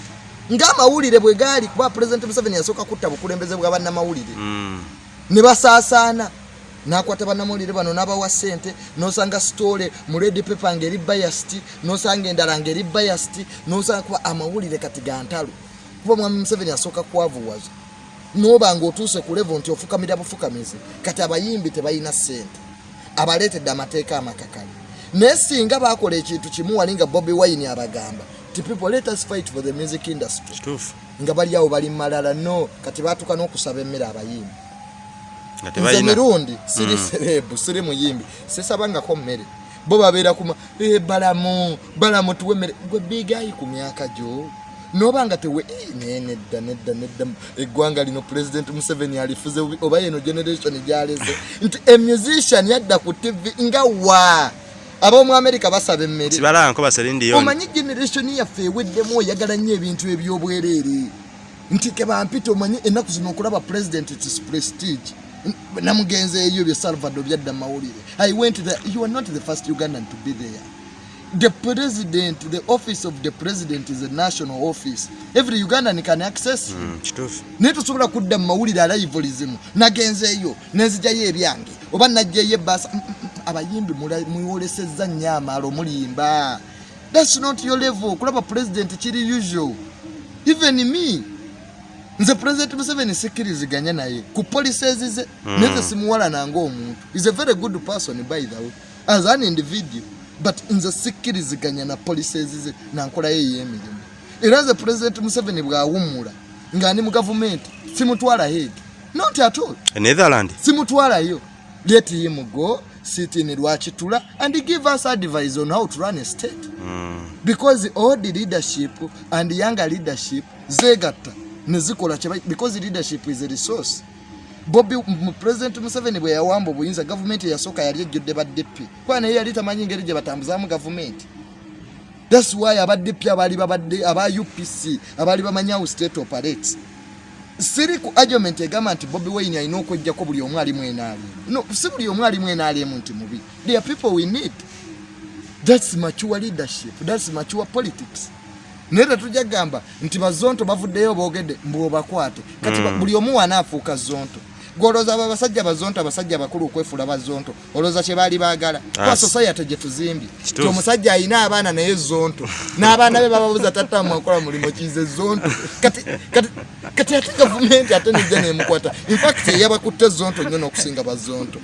Ng'amawulire bwe gaali kuba president museveni yasooka kutta bukulembeze bwa bannamawulire. Ne basaasaana nakwata bannamawulire bano n'abawa ssente n'osanga sitole mu red paper ng'eri biased n'osanga endala ng'eri biased n'osanga kuba amawulire kati ga ntalo. Kuba mwami museveni asooka kwavuwaza noba ng'otuuse ku levo nti ofukamira bufukamizi kati abayimbi tebalina ssente. Abaleetedde amateeka amakakali naye singa bakola ekintu kimu wali nga bobi wine abagamba ti people let us fight for the music industry. Nga bali awo bali malala no kati batuuka n'okusaba emmere abayimbi nze mirundi siri serebu siri muyimbi. Sisabangako mmere. Bo babeera kuma "Eh, balamu balamu tuwe emmere gwe bigayi ku myaka gyo noba nga tewe "Eh, naye nedda nedda nedda. Eggwanga lino president museveni alifuze bubi," oba yeno generation gyaleze. Nti emusician yadda ku tv nga wa? Ab'omu america basaba emmere. Omanyi generation yaffe eweddemu oyagala nnyo ebintu ebyobwereere. Nti kebampita omanyi ennaku zino okulaba president its prestige N- namugenzi eyo bye salvado byadda mawulire i went there you are not the first ugandan to be there. The president the office of the president is a national office. Every ugandan can access. Mm, kituufu. Naye tosobola kudda mu mawulire alaivulizimu nagenzeeyo nenzigyayo ebyange. Oba najjayo ebbaasa Mm, mm, mm, abayimbi mwolesezza nnyo amaalo mulimba thats not your level. Kulaba president kiri usual. Even me nze president museveni sikkiriziganya naye. Ku policies ze naye ze simuwalana ng'omuntu is a very good person by the way. As an individual but nze sikkiriziganya na policies ze nankolayo ey'emirimu era nze president museveni bw'awummula ng'ani mu gavumenti simutwala head. Not at all. Netherland simutwalayo. Let him go sit in lwakitula and give us advice on how to run a state. Mm. because old leadership and younger leadership zegatta nezikola because leadership is a resource. Bobi president museveni bwe yawamba obuyinza gavumenti eyasooka yali ejjudde badp kuba naye yali tamanyi ngeri gye batambuzaamu gavumenti. Thats why abadp abaali babadde aba upc abaali bamanyi awo state operates. Siri ku argument egamba nti bobi wine alina okwejjako buli omu alimu enaalimu no si buli omu alimu enaalimu nti mubi. Are people we need. Thats mature leadership. Thats mature politics naye tetujja kugamba nti bazonto bavuddeyo boogedde mbwobakwate kati ba- buli omu wanaafuuka zonto golooza abo abasajja bazonto abasajja abakulu okwefuula bazonto. Olowooza kye baali baagala. Kuba society gye tuzimbye. Ti omusajja alina abaana naye zonto. N'abaana be bababuza tattamu akola mulimu kize zonto. Kati ate gavumenti ate nejja nemukwata. Infact eyabakutte zonto nnyo n'okusinga bazonto.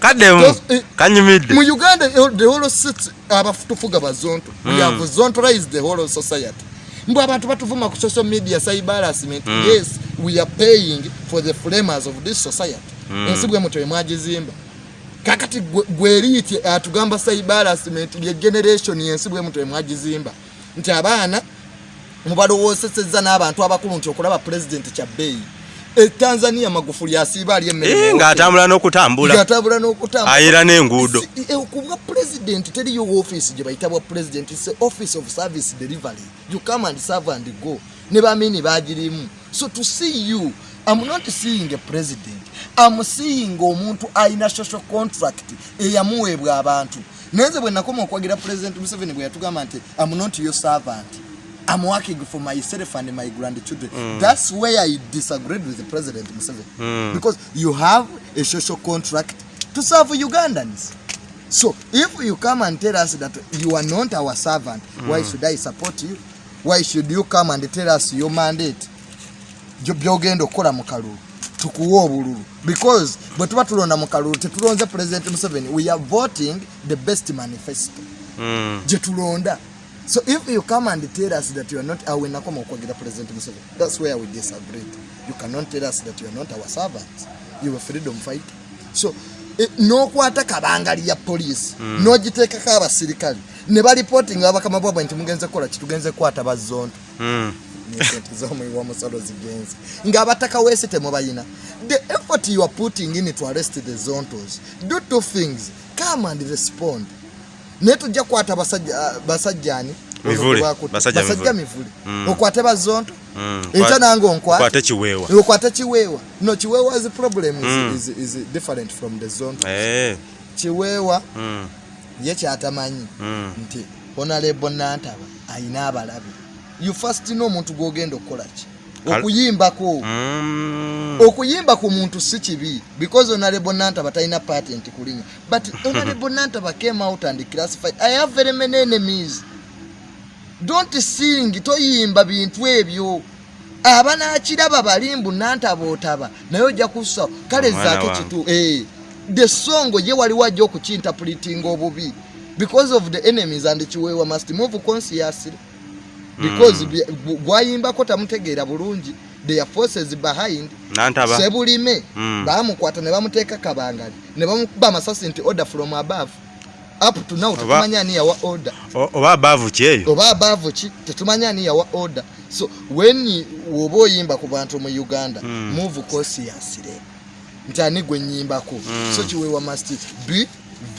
Kaddemu eh, kanyumidde. mu uganda eh, the whole sits abatufuga bazonto. We have zontorized the whole society mbw abantu batuvuma ku social media cyber harassment. Yes we are paying for the framers of this society. Ensi bwe mutyo emwagizimba kakati gwe- gweriiti atugamba cyber harassment lye generation yensi bwe mutyo emwagizimba nti abaana mubalowoosesezza n'abantu abakulu nti okulaba pulezidenti kyabbeeyi etanzania magufuli asiiba ali emmere Eh, ng'atambula n'okutambula. Ng'atambula n'okutambula. Ayira n'enguudo. Si- eh, ku bwa president teriyo office gye bayita bwa president its a office of service delivery. You come and serve and go. Ne bamini bagirimu so to see you i'm not seeing a president. I'm seeing omuntu alina social contract eyamuweebwa abantu. Naye nze bwe nakoma okwagira president museveni bwe yatugamba nti i'm not your servant I'm working for myself and my grandchildren. That's where I disagreed with the President Museveni. Because you have a social contract to serve Ugandans. So if you come and tell us that you are not our servant, why should I support you? Why should you come and tell us your mandate? Byo- byogenda okukola mu kalulu tukuwa obululu because bwe tuba tulonda mu kalulu tetulonze president museveni we are voting the best manifesto Mm. gye tulonda so if you come and tell us that you are not awe nakoma okwagira president museveni. That's where we disagree. You cannot tell us that you are not our servants. You are freedom fighter so E, n'okwata kabangali ya poliisi n'ogiteekako abasirikale ne balipootinga abakama bwabwe nti mugenze kukola kitugenze kukwata bazonto Mm. sente z'omuwi w'omusolo zigenze. Ng'abataka weesi temubayina the effort you are putting in to arrest the zontos do two things. Come and respond naye tujja kukwata basajja- basajjani Mivule, Olwo basajja mivule. mivule Mm. okwate bazonto. Mm. ekyo nange onkwate. okwate kiweewa. No kiweewa's problem is, Mm. is, is different from the zonto. Eh. kiweewa ye kyatamanyi. Nti honorable nantaba ayina abalabe you first n'omuntu gwogenda okukola ki? Kal- okuyimbako. Mm. okuyimba ku muntu si kibi because honorable nantaba talina patent kulinya but honorable nantaba came out and classified. I have very many enemies. Don't sing toyimba bintu ebyo. Abanakiraba balimbu nantaba otaba naye ojja kussa kale zaake kitu eh, the song ye waliwo ajja okukinterpretinga obubi. Because of the enemies and kiweewa must move consciously because gwayimbako tamutegeera bulungi their forces behind sebulime. Mm. bamukwata ne bamuteeka kabangali ne bamukuba amasasi nti order from above. Up to now tetumanya ani yawa order. Oba abaavu ki eyo? Oba above ki tetumanya ani yawa order. So you- woba oyimba ku bantu mu uganda Mm. move consciously nti ani gwe nyimbako. Mm. so kiweewa must be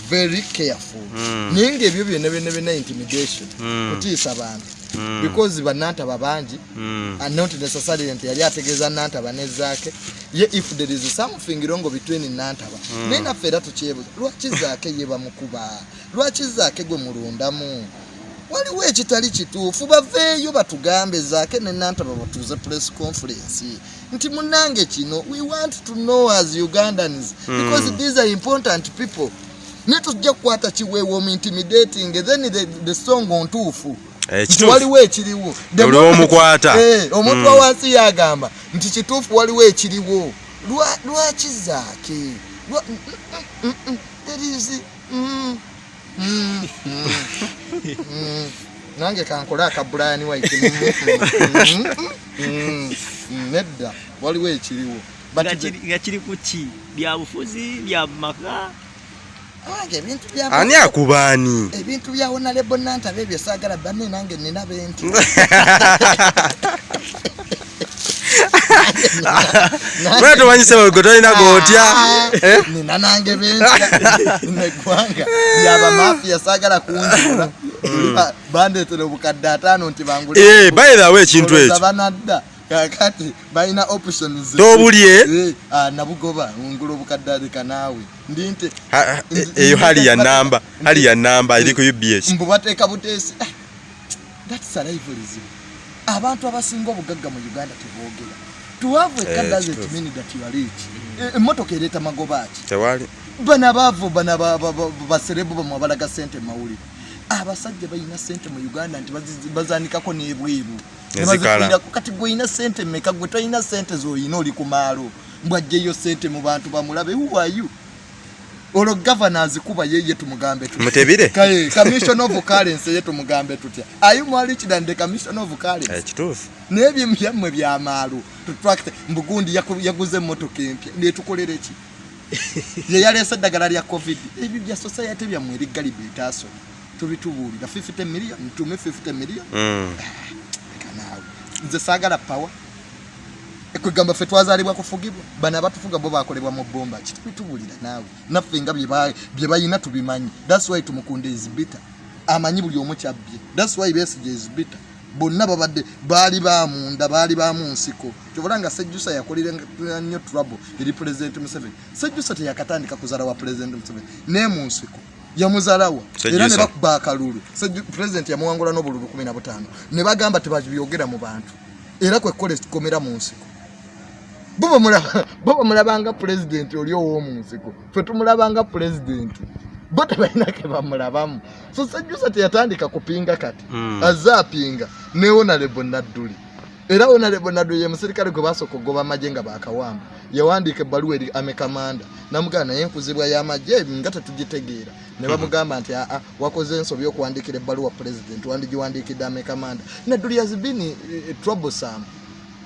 very careful. Mm. naye ngaebyo byonna byonna byonna intimidation Mm. kutiisa bantu Mm. because bannantaba bangi not necessarily nti yali ategeeza nantaba nezaake ye if there is something wrong between nantaba naye naffe era tukyebuza lwaki zaake ye bamukuba lwaki zaake gwe mulundamu? Waliwo ekitali kituufu baveeyo batugambe zaake ne nantaba batuuze press conference. Nti munange kino we want to know as ugandans because these are important people ne tujja kukwata kiweewa omuintimidating then the, the song ontuufu Eh, nti waliwo ekiriwo The Oliwo moment- omukwata. Eh, omuntu Mm. wawansi yagamba nti kituufu waliwo ekiriwo Lwa- lwaki zaake mm, mm, mm, mm, mm, mm, mm, mm. nange kankole akabulayani waiti nedda waliwo ekiriwo Nga kiri- ku ki bya bufuzi bya maka nange ebintu bya ani akubaani? Ebintu bya honalebo nantaba ebyo saagala banne nange nina benti mwe tomanyise gwe tolina gotya Eh? nina nange bentya neggwanga lyabamafiya saagala kunjula. Bandetera obukadde ataano nti Eh, by the way ekintu ekyo. banadda kakati balina options Toobulye? Eh, ah, nabugoba ngula obukadde aleka naawe ndi nti Ha- ha- e- eyo hali ya namba hali ya namba eri ku ubs mbu bateeka buteesi. Ah, that's a rivalry. Abantu abasinga obugagga mu uganda teboogera Eh, Eh, emmotoka ereeta magoba ki? Tewali bana baavu bana ba- ba- ba- baserebu bamwe abalaga sente mawulire. Abasajja balina sente mu uganda nti bazaanikako n'ebweru. Kati gwe olina sente meka gwe tolina sente zoyina oli ku maalo? Mbwajjeyo sente mu bantu bamulabe huwayu olwo gavana azikuba yeye tumugambe tutya? Mutebire? Kaye, commission of currency ye tumugambe tutya? Ayu mwali kirande commission of currency Eh, kituufu. Naye ebyemu byammwe byamaalo tutrakite mbugundi yaguze emmotoka empya netukolere ki? Ye yaleese eddagala lya covid. Ebyo bya society byammwe erigaliba etaaso tubitubuulira. 50 million ntume 50 million. Mm. Naawe nze saagala pawa kwegamba ffe twazaalibwa kufugibwa bano abatufuga bo bakolebwa mu bbomba ki tubitubuulira naawe? Naffe nga bye ba- bye balina tubimanyi. Thats why tumukunda ezibita amanyi buli omu kyabbye thats why besige ezibita bonna babadde baali bamunda baali bamu nsiko. Kyobola nga sejjusa yakolera nnyo trouble eri pulezidenti museveni. Sejjusa teyakatandika kuzaala wa pulezidenti museveni. Naye mu nsiko yamuzaalawa era ne bakuba akalulu. Pulezidenti yamuwangula n'obululu 15 ne bagamba tebabyogera mu bantu. Era kwekkola ekikomera mu nsiko. Bo bamulaba- bo bamulabanga pulezidenti oli ow'omu nsiko fe tumulabanga pulezidenti bo tebalina ke bamulabamu. So sejjusa teyatandika kupinga kati Mm. azze apinga ne honarebo nadduli. Era honarebo nadduli ye musirikale gwe basooka ogoba amagye nga bakawamba yawandiika ebbaluwa eri amekamanda namugamba naye enkuzibwa y'amagye nga tetugitegeera ne bamugamba nti aa wakoze ensobi okuwandiikira ebbaluwa pulezidenti wandigiwandiikidde amekamanda nadduli yazibini troublesome.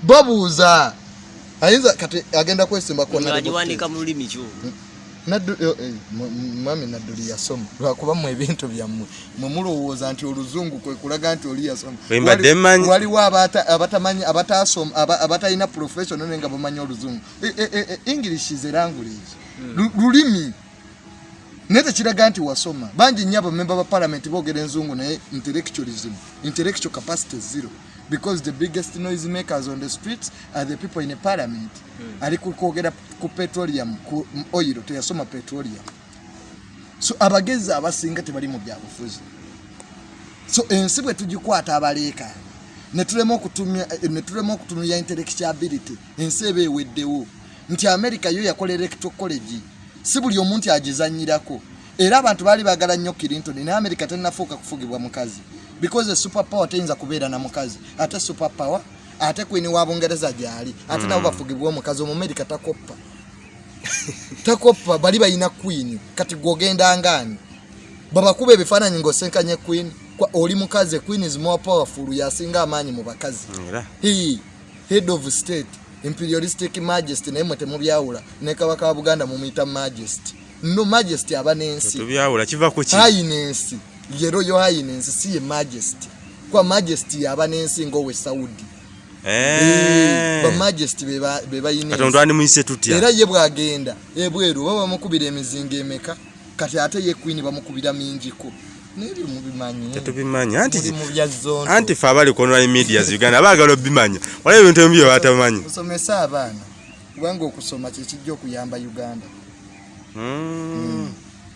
Babuuza. Ayinza kati agenda kwesimbako ngagiwandika mu lulimi Naddu- eh, eh, mwami nadduli yasoma lwakuba mu ebintu byammwe mwe mulowooza nti oluzungu kwe kulaga nti oli yasoma waliwo abata- abatamanyi abatasoma aba- abatalina professional naye nga bamanyi oluzungu. Eh, eh, eh, eh, english is a language. Lu- lulimi naye tekiraga nti wasoma. Bangi nnyo abamemba ba parliament boogera enzungu naye intellectualism intellectual capacity zero. Because the biggest noise makers on the streets are the people in a parliament. Ali ku- kwogera ku petroleum ku oil teyasoma petroleum. So abagezi abasinga tebali mu byabufuzi so ensi bwe tugikwata abaleekaana netulema okutunulya intellectuality ensi eba eweddewo nti america yo yakola electoral college si buli omuntu agizanyirako. Era abantu baali bagala nnyo clinton naye america tenafuuka kufugibwa mukazi. Because super power teyinza kubeera na mukazi. Ate super power ate queen wa bungereza gyali. Ate nabo bafugibwa omukazi omumerica takoppa. Takoppa bali balina queen. Kati gwogenda ngaani babakuba ebifaananyi ng'osenkanye queen. Oli mukazi queen is more powerful yasinga amaanyi mu bakazi. Head of state imperialistic majesty naye mwe temubyawula ne kabaka wa buganda mumuyita majesty. No majesty aba n'ensi. Tubyawula kiva ku ki? Highness ye royal highness si ye majesty. Kwa majesty yaba n'ensi ng'owe saudi. Eh. bamajesty be bayina katonda twandimuyise tutya? Era ye bwagenda ebweru baba bamukubira emizinga emeka? Kati ate ye queen bamukubira mingiko tetubimanyi anti fe abali ku online medias uganda baagala obimanya. Waliwo ebintu ebimu bye batamanyi. Musomese abaana kubanga okusoma kyekijja okuyamba uganda. Mm.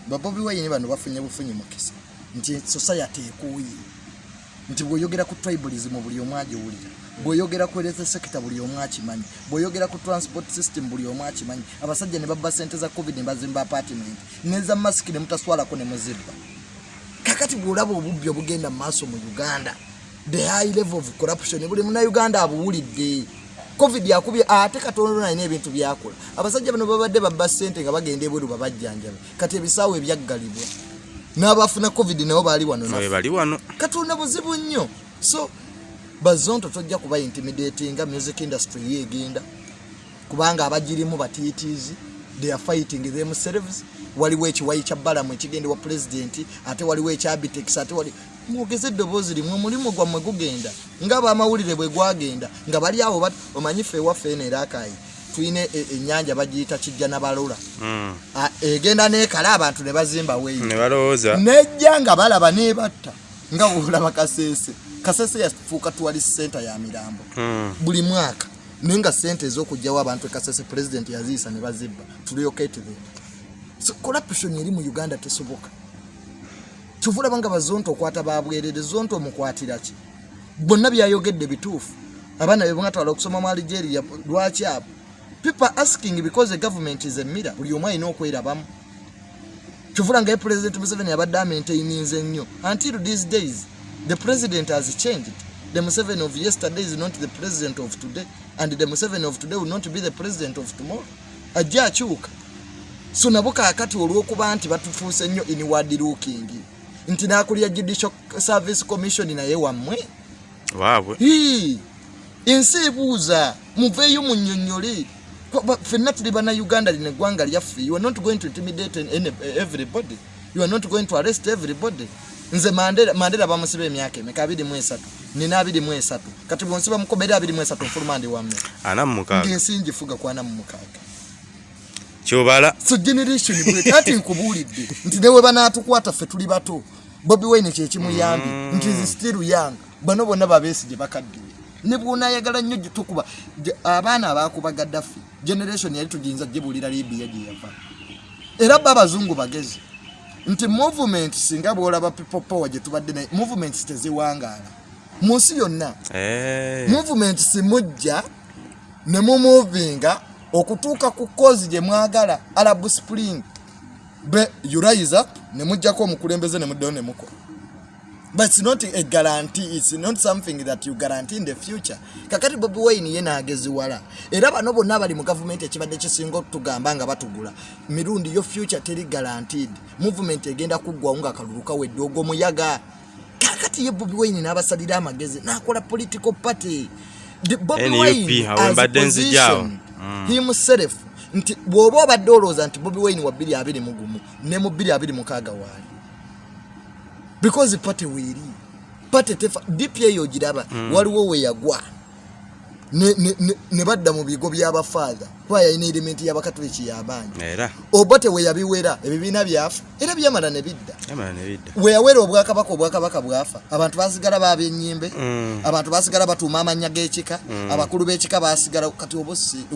babobi wayini bano bafunye bufunyi mukisa nti society ekuuyi. Nti bw'oyogera ku tribalism buli omu agiwulira bw'oyogera ku health sector buli omu akimanyi bw'oyogera ku transport system buli omu akimanyi abasajja ne babba sente za covid ne bazimba apartment neza masiki ne mutaswalako ne muzibba kakati bw'olaba obubbi obugenda mu maaso mu uganda the high level of corruption. Buli munauganda abuwulidde. Covid yakubye ate katono nalina ebintu byakola abasajja bano babadde babba sente nga bagenda ebweru babajjanjabe. Kati ebisaawo ebyaggalibwa n'abafuna covid nabo baali wano bali wano. Katonda buzibu nnyo. So bazonto tojja kuba intimidatinga music industry yegenda. Kubanga abagirimu batiitiizi they are fighting themselves waliwo ekiwayi kya balamu ekigenda wa pulezidenti ate waliwo ekyabitex ate wali mwogeze eddoboozi limwe omulimu gwammwe gugenda ngaabamawulire bwe gwagenda nga bali awo bat- omanyi fe ewaffe eno erakayi tulina e- ennyanja bagiyita kijja nabalola Mm. Ah, egenda nekala abantu ne bazimba weeyi ne balowooza. Nejja nga balaba nebatta nga bwolaba kasese kasese yafuuka tuwalisi senta ya mirambo. Mm. buli mwaka naye nga sente ez'okugjawo abantu ekasese president yaziyisa ne bazibba. Tuliokate them so corruption eri mu uganda tesoboka. Kyovulaba nga bazonto okwata babwerere zonto omukwatira ki? Bonna byayogedde bituufu. Abaana be mwatwala okusoma mu algeria lwaki abo? People asking because the government is a mirror. Buli omu alina okwerabamu kyovula nga ye president museveni abadde amaintaininze nnyo until these days the president has changed. The museveni of yesterday is not the president of today and the museveni of today will not be the president of tomorrow. Ajja akyuka so nabo kaakati olw'okuba nti batufuuse nnyo inward looking. Nti n'akulya judicial service commission naye wammwe. Waabwe. Ensi ebuuza muveeyo munnyonnyole ffenna tuli bannayuganda lino eggwanga lyaffe. You are not going to intimidate everybody. You are not going to arrest everybody. Nze mandera mandera bamusiba emyaka emeka abiri mu esatu. Nina abiri mu esatu. Kati bwonsiba mukobera abiri mu esatu nfuluma ndi wamme ana mu mukaaga ng'ensi ngifuga kwana mu mukaaga kyobala. So generation bwe ati nkubuulidde nti newe banaatukwata ffe tuli bato bobi wine kyekimuyambye nti nze still young. Bano bonna babeesi gye bakaddiwe ne bwonayagala nnyo gye tukuba gye- abaana abakuba gaddaffe generation yali tugiyinza gyebuulira libiya gye yava. Era bo abazungu bagezi nti movement singa bwolaba people power gye tubadde naye movements teziwangaala. Mu nsi yonna Eh. movement simujja ne mumuvinga okutuuka ku kozi gye mwagala arab spring be you rise up ne mujjako omukulembeze ne muddeyo ne mukola but it's not a guarantee it's not something that you guarantee in the future. Kakati bobi wine ye naageziwala era bano bonna abali mu gavumenti ekibadde kisinga okutugamba nga batugula. Mirundi yo future teri guaranteed. Movement egenda kuggwawo nga akalulu kawedde ogwo muyaga kakati ye bobi wine n'abasalira amagezi n'akola political party. Bobi Wine has mbadde nzijaawo. positioned himself nti bw'oba obadde olowooza nti bobi wine wa 221 ne mu 226 waali. Because pate weeri pate tefa dpa eyo ogiraba waliwo weyagwa ne- badda mu bigo by'abafaatha kuba yalina erimenti y'abakatoliki y'abangi oba teweyabiwera ebibiina byafa era. Byamala ne bidda. Weyawera obwakabaka obwakabaka bwafa. Abantu basigala bab'ennyimbe Mm. abantu basigala batuuma amannya g'ekika abakulu b'ekika basigala kati oba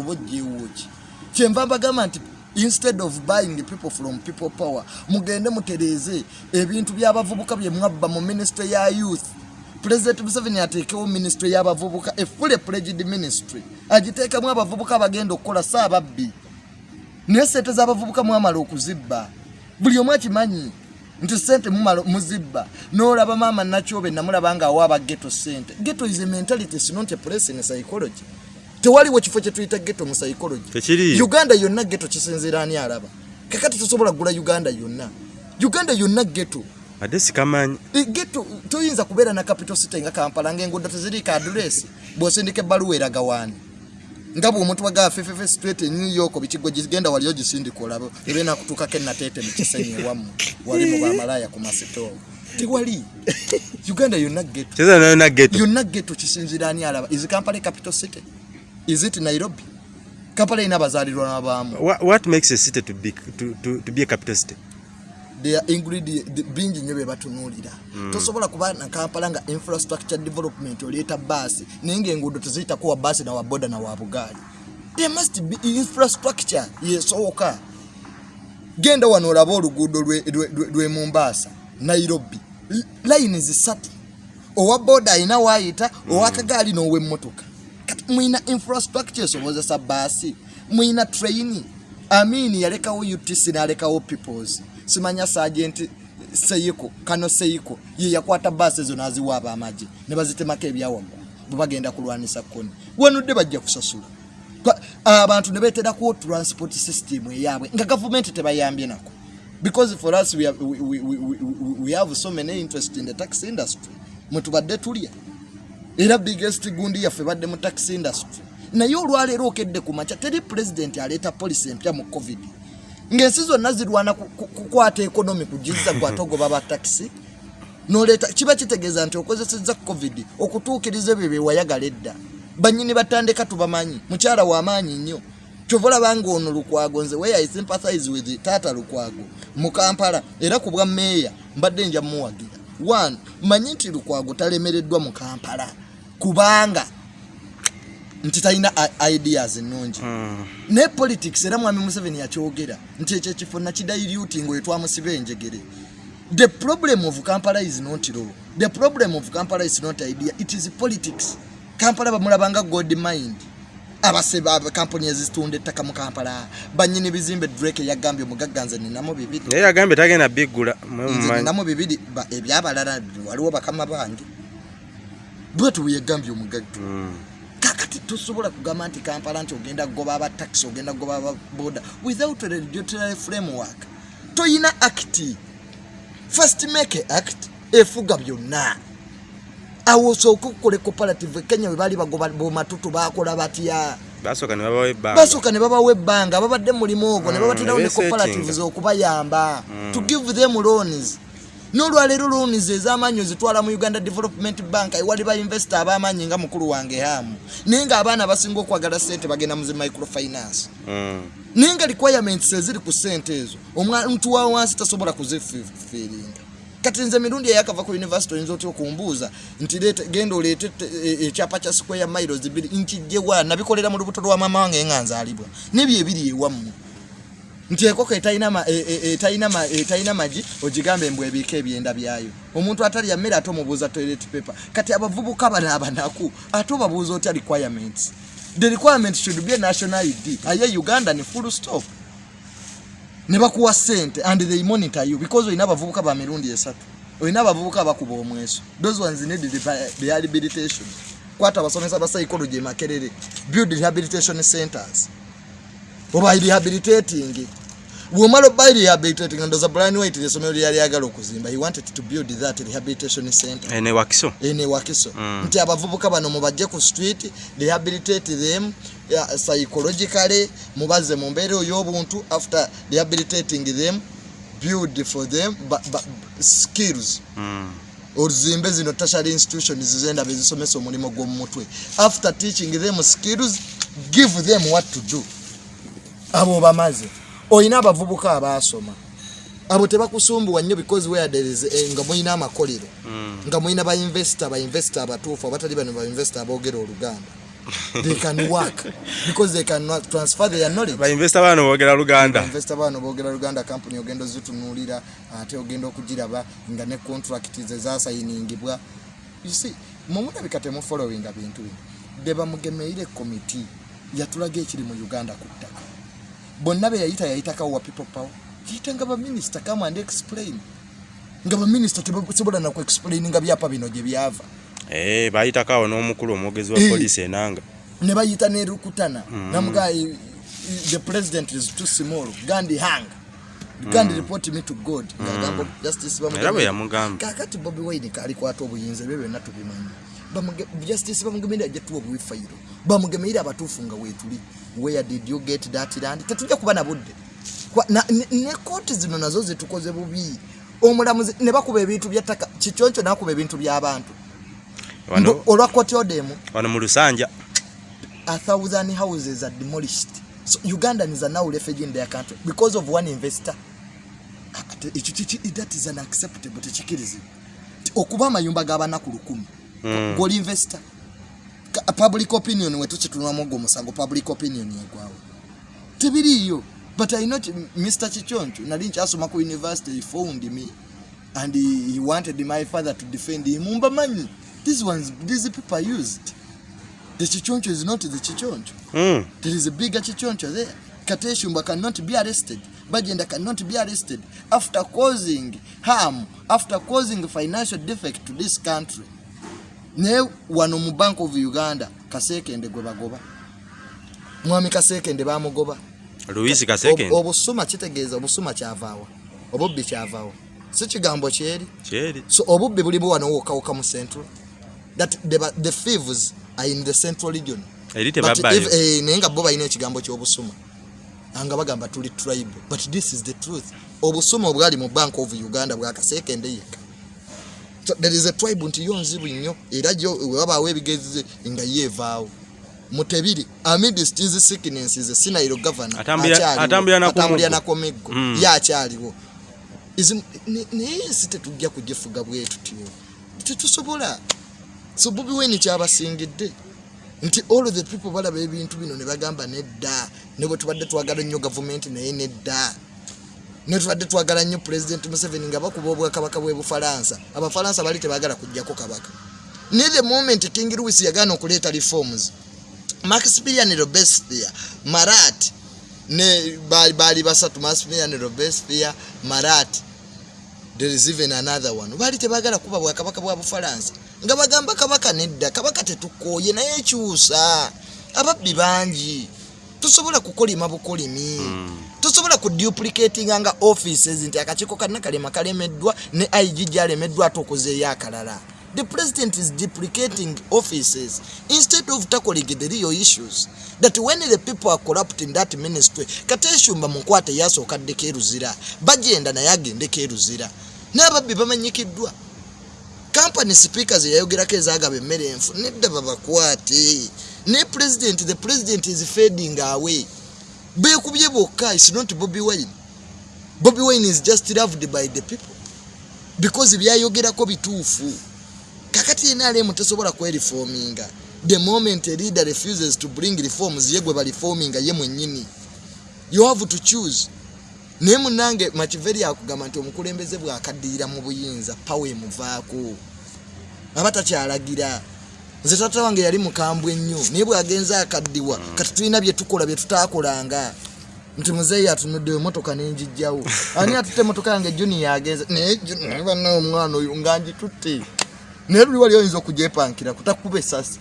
ogyewoki kyenva mbagamba nti instead of buying people from people power mugende mutereeze ebintu by'abavubuka bye mwabba mu ministry ya youth president museveni ateekewo ministry y'abavubuka efule pledged ministry. Agiteekemu abavubuka abagenda okukola saababbi naye sente z'abavubuka mwamala okuzibba. Buli omu akimanyi nti sente muzibba. N'olaba maama nakyobe namulaba nga awa abageto sente geto is a mentality is not a place in psychology. Tewaliwo kifo kye tuyita geto mu psychology. Uganda yonna geto kisinziira ani alaba? Kakati tosobola kugula uganda yonna. Uganda yonna geto ate sikamanyi. Toyinza kubeera na capital city nga kampala ngaenguudo teziriiko aduresi bw'osindika ebbaluwa eraga waani. Nga bw'omuntu wagaa ffeffefe street e new york bikigo gigenda waliyo gisindika olabo eba enakutuukako enateete mu kisenyi ewammwe wali mu bamalaaya ku masitoowa tewali uganda yonna geto kisinziira ani alaba? Is kampala capital city? Is it nairobi? Kampala erina abazaalirwa n'abaamu. Wha- what makes a city to be, to, to, to be a capital city bingi nnyo bye batunuulira tosobola kuba na kampala nga infrastructure development oleeta baasi naye ngaenguudo teziyitako wa baasi nawa boda nawa bugaali. There must be infrastructure yesooka. Genda wano olabe oluguudo lwe- mumbaasa nairobi. Layini zisatu. Owa boda alina waayita owakagaali n'owemmotoka kati mwina infrastructure esobozesa baasi mwina traini amini yalekawo utc n'alekawo peoples simanya sagenti seyiko kano seyiko ye yakwata baasi ezo n'aziwa abamagye ne bazitemako ebyawaggulu bwe bagenda kulwanisa koni wanudde bajja kusasula. Abantu ne beeterakuwo transport system eyaabwe nga gavumenti tebayambye nako. Because for us we have, we, we, we, we have so many interest in the tax industry. Mwetubadde tulya. Era biggest gundi yaffe badde mu tax industry. Naye olwaleero okedde ku makya teri pulezidenti aleeta polisi empya mu covid ng'ensi zonna zirwana ku- ku- kukwata ekonomi kugiza gwate ogoba ba takisi noleeta kiba kitegeeza nti okozesezza covid okutuukiriza ebyo byewayagala edda. Banyini batandika tubamanyi mukyala w'amaanyi nnyo. Kyova olaba nga ono lukwago nze where i sympathize with taata lukwago mu kampala era ku bwa meeya mbadde nja muwagira one manyi nti lukwago talemereddwa mu kampala. Kubanga nti talina ideas ennungi. Ne politics era mwami museveni yakyogera nti ekyo ekifo nakidailuting oyo twamusiba enjegere. The problem of kampala is not law. The problem of kampala is not idea. It is politics. Kampala bamulabanga god mind. Abasebe abakampuni ezitunda ettaka mu kampala. Banyini bizimbe drake yagambye omugagga nze ninamu bibiri. Naye yagambye tagenda biggula ninamu bibiri ba- ebyabalala waliwo bakama bange. Bwetu bweyagambye omugagga. Mm. Kakati tosobola kugamba nti kampala nti ogenda kugoba abataxi ogenda kugoba ababoda without a regulatory framework. Toyina act. First make act efuga byonna. Awo osooke okukola cooperative kenya bwe baali bagoba bomatutu bakola batya? Basooka ne babawo ebbanga. Babadde mulimu ogwo ne Mm, babaterawo ne cooperatives okubayamba. To give them loans n'olwaleero loans ez'amaanyi ozitwala mu uganda development bank ewali bainvesita ab'amaanyi nga mukulu wange hamu. Naye ng'abaana abasinga okwagala sente bagenda mu zi microfinance. Mm. naye nga requirements eziri ku sente ezo omuntu wa wansi tasobola kuzifiiringa kati nze mirundi eyakava ku university oyinza otya okumbuuza nti genda oleete te- e- ekyapa kya square miles biri nkijjewa nabikolera mu lubuto lwa mama wange nga nzaalibwa nebyo ebiri ewammwe nti enkoko etalina e- e- magi ogigambe mbw ebiika ebyenda byayo. Omuntu atalya mmere ate omubuuza toilet paper. Kati abavubuka bano abanaku ate obabuuza otya requirements? The requirement should be a national id aye uganda ni full stop. Ne bakuwa sente and they monitor you because olina abavubuka ba mirundi esatu. Olina abavubuka abakuba omweso. Those ones need reha- rehabilitation. Kwata abasomesa ba psychology makerere build rehabilitation centers oba rehabilitating. Bwomala oba rehabilitating ndoza brian white lyesomero lyali agala okuzimba he wanted to build that rehabilitation center. Ene wakiso. Ene wakiso. Mm. nti abavubuka bano mubajje ku street rehabilitate them psychologically mubaze mu mbeera ey'obuntu after rehabilitating them build for them ba, ba, skills. Mm. ozimbe zino tertiary institutions zizenda bezisomesa omulimu gw'omu mutwe after teaching them skills give them what to do abo bamaze. Olina abavubuka abaasoma abo tebakusumbuwa nnyo because where there is eh, nga mulina amakolero. Mm. nga mulina bainvesita bainvesita abatuufu abatali bano bainvesita aboogera oluganda. They can work because they can transfer their knowledge. Bainvesta baano boogera luganda. Investor bano boogera luganda company ogenda ozitunuulira ate ogenda okugiraba nga ne contract ze zasayiningibwa mumulabika temufollowinga bintu bino. Be bamugemeire komiti yatulaga ekiri mu uganda ku ttaka bonna be yayita yayitakawo wa people power. Yayita nga baminisita come and explain. Nga baminisita tebasobola naku explaininga byapa bino gye byava. Eh, baayitakawo n'omukulu omwogezi wa Eh. poliisi enanga. Ne bayita nerukutana Mm. namugayi the president is too small. Gandi hang. Gandi report me to god. Ngagamba justice Mm. bamugemera yamugamba. Kakati bobi wine kalikwata obuyinza ebyo byonna tubimanyi justice bamugemerera jetuwa obwifayiro bamugemerera abatuufu nga weetuli where did you get that land? Tetujja kuba na budde. Kwa- na- ne- kooti zino nazo zetukoze bubi. Omulamuzi ne bakuba ebintu byattaka kikyoncho nakuba ebintu by'abantu olwa kooti odemu wano mu lusanja. A thousand houses are demolished. So Ugandans are now refugee in their country because of one investor. Ah, kiki- That is unacceptable. Tekikirizibwa. Okuba amayumba g'abanaku lukumi Mm. gwoli investor. Public opinion wetukitunulamu mogo omusango public opinion egwawo tebiriiyo but i not mr kichoncho nali nkyasoma ku university he found me and he, he wanted my father to defend him. Mbamanyi these ones these people are used. The chichoncho is not the chichoncho. Mm. there is a bigger chichoncho there. Kateshumba cannot be arrested. Bajenda cannot be arrested. After causing harm after causing financial defect to this country naye wano mu bank of uganda kasekende gwe bagoba. Mwami kasekende bamugoba louisi kasekende? Ob- obusuma kitegeeza obusuma kyavaawa obubbi kyavaawa si kigambo kyeri? So obubbi bulimu wano wokawuka mu central. That the, the thieves are in the central region. Naye nga bo balina ekigambo ky'obusuma nga bagamba tuli tribe. But this is the truth. Obusuma obwali mu bank of uganda bwakaseekende yekka So there is a tribe nti yo nzibu nnyo era gyo webabaawo ebigezi nga yeevaawo mutebiri amidst hizi sicknesses sinairo governor Atambulira- akyaliwo. atambulira na atambulira Komeggo. na komeggo Mm. ye akyaliwo naye ensi tetujja kugifuga bwe tutyo tetusobola so bobi wine kyabasingidde nti all the people balaba ebintu bino ne bagamba nedda ne bwe tubadde twagala nnyo gavumenti naye nedda ne tubadde twagala nnyo president museveni nga bakuba obwakabaka bwe bufalansa. Abafalansa bali tebagala kujjako kabaka. Ne the moment king louis yagaana okuleeta reforms maximilian robespierre marat ne baali basatu maximilian robespierre marat there is even another one. Baali tebagala kuba bwakabaka bwa bufalansa. Nga bagamba kabaka nedda kabaka tetukooye naye ekyusa ababbi bangi tosobola kukolima bukolimi. Mm. Tosobola kuduplicatinga nga offices nti akakiiko kalina kalema kalemeddwa ne ig gyalemeddwa ate okozeeyo akalala. The president is duplicating offices instead of tackling the real issues that when the people are corrupt in that ministry kateshumba munkwate yasooka ddeko eruzira bagenda naye agendeko eruzira n'ababbi bamanyikiddwa. Company speakers yayogerako ezagaba emmere enfu nedda babakwate. Ne president the president is fading away beekubye bokka is not bobi wine. Bobi wine is just loved by the people. Because byayogerako bituufu. Kakati yena alemu tesobola kwerifominga the moment a leader refuses to bring reforms ye gwe balifominga ye mwennyini you have to choose. Naye munange makiveri akugamba nti omukulembeze bwakaddirira mu buyinza pawa emuvaako. Aba takyalagira nze tata wange yali mukambwe ennyo naye bwagenze akaddiwa kati tulina byetukola byetutakolanga nti muzeeyi atunudde emotoka nenjijjawo ani atutte emotoka yange? Juni yagenze. Naye naye banna omwana oyo nga njitutte naye luli wali oyinza okugyepankira kutakuba esasi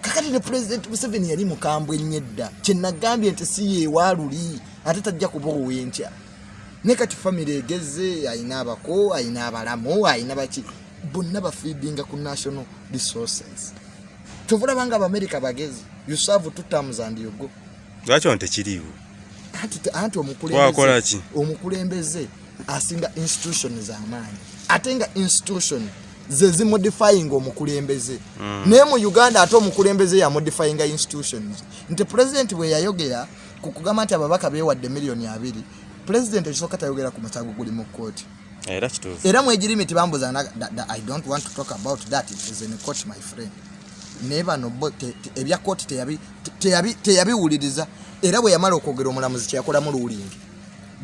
kakati ne pulezidenti museveni yali mukambwe ennyo edda. Kyenagambye nti si yeewaaluli ate tajja kuba owenkya ne kati famire egeze ayina abako ayina abalamu ayina baki bonna bafeedinga ku national resources tobulabanga abamerika bagezi. You serve two terms and you go. Lwaki ono tekiriiwo? Anti, omukulembeze. Asinga institution z'amaanyi ate nga institution ze zimodifying omukulembeze. Mm. naye mu uganda ate omukulembeze yamodifyinga institutions. Nti pulezidenti bwe yayogera ku kugamba nti ababaka beewadde miliyoni abiri pulezidenti ekisooka tayogera ku musango guli mu kooti era mwegirimi tibambuza i don't want to talk about that it is in court my friend naye bano bo ebya kooti teyabi- te- teyabi- teyabiwuliriza. Era bwe yamala okwogera omulamuzi kyeyakolamu ruling.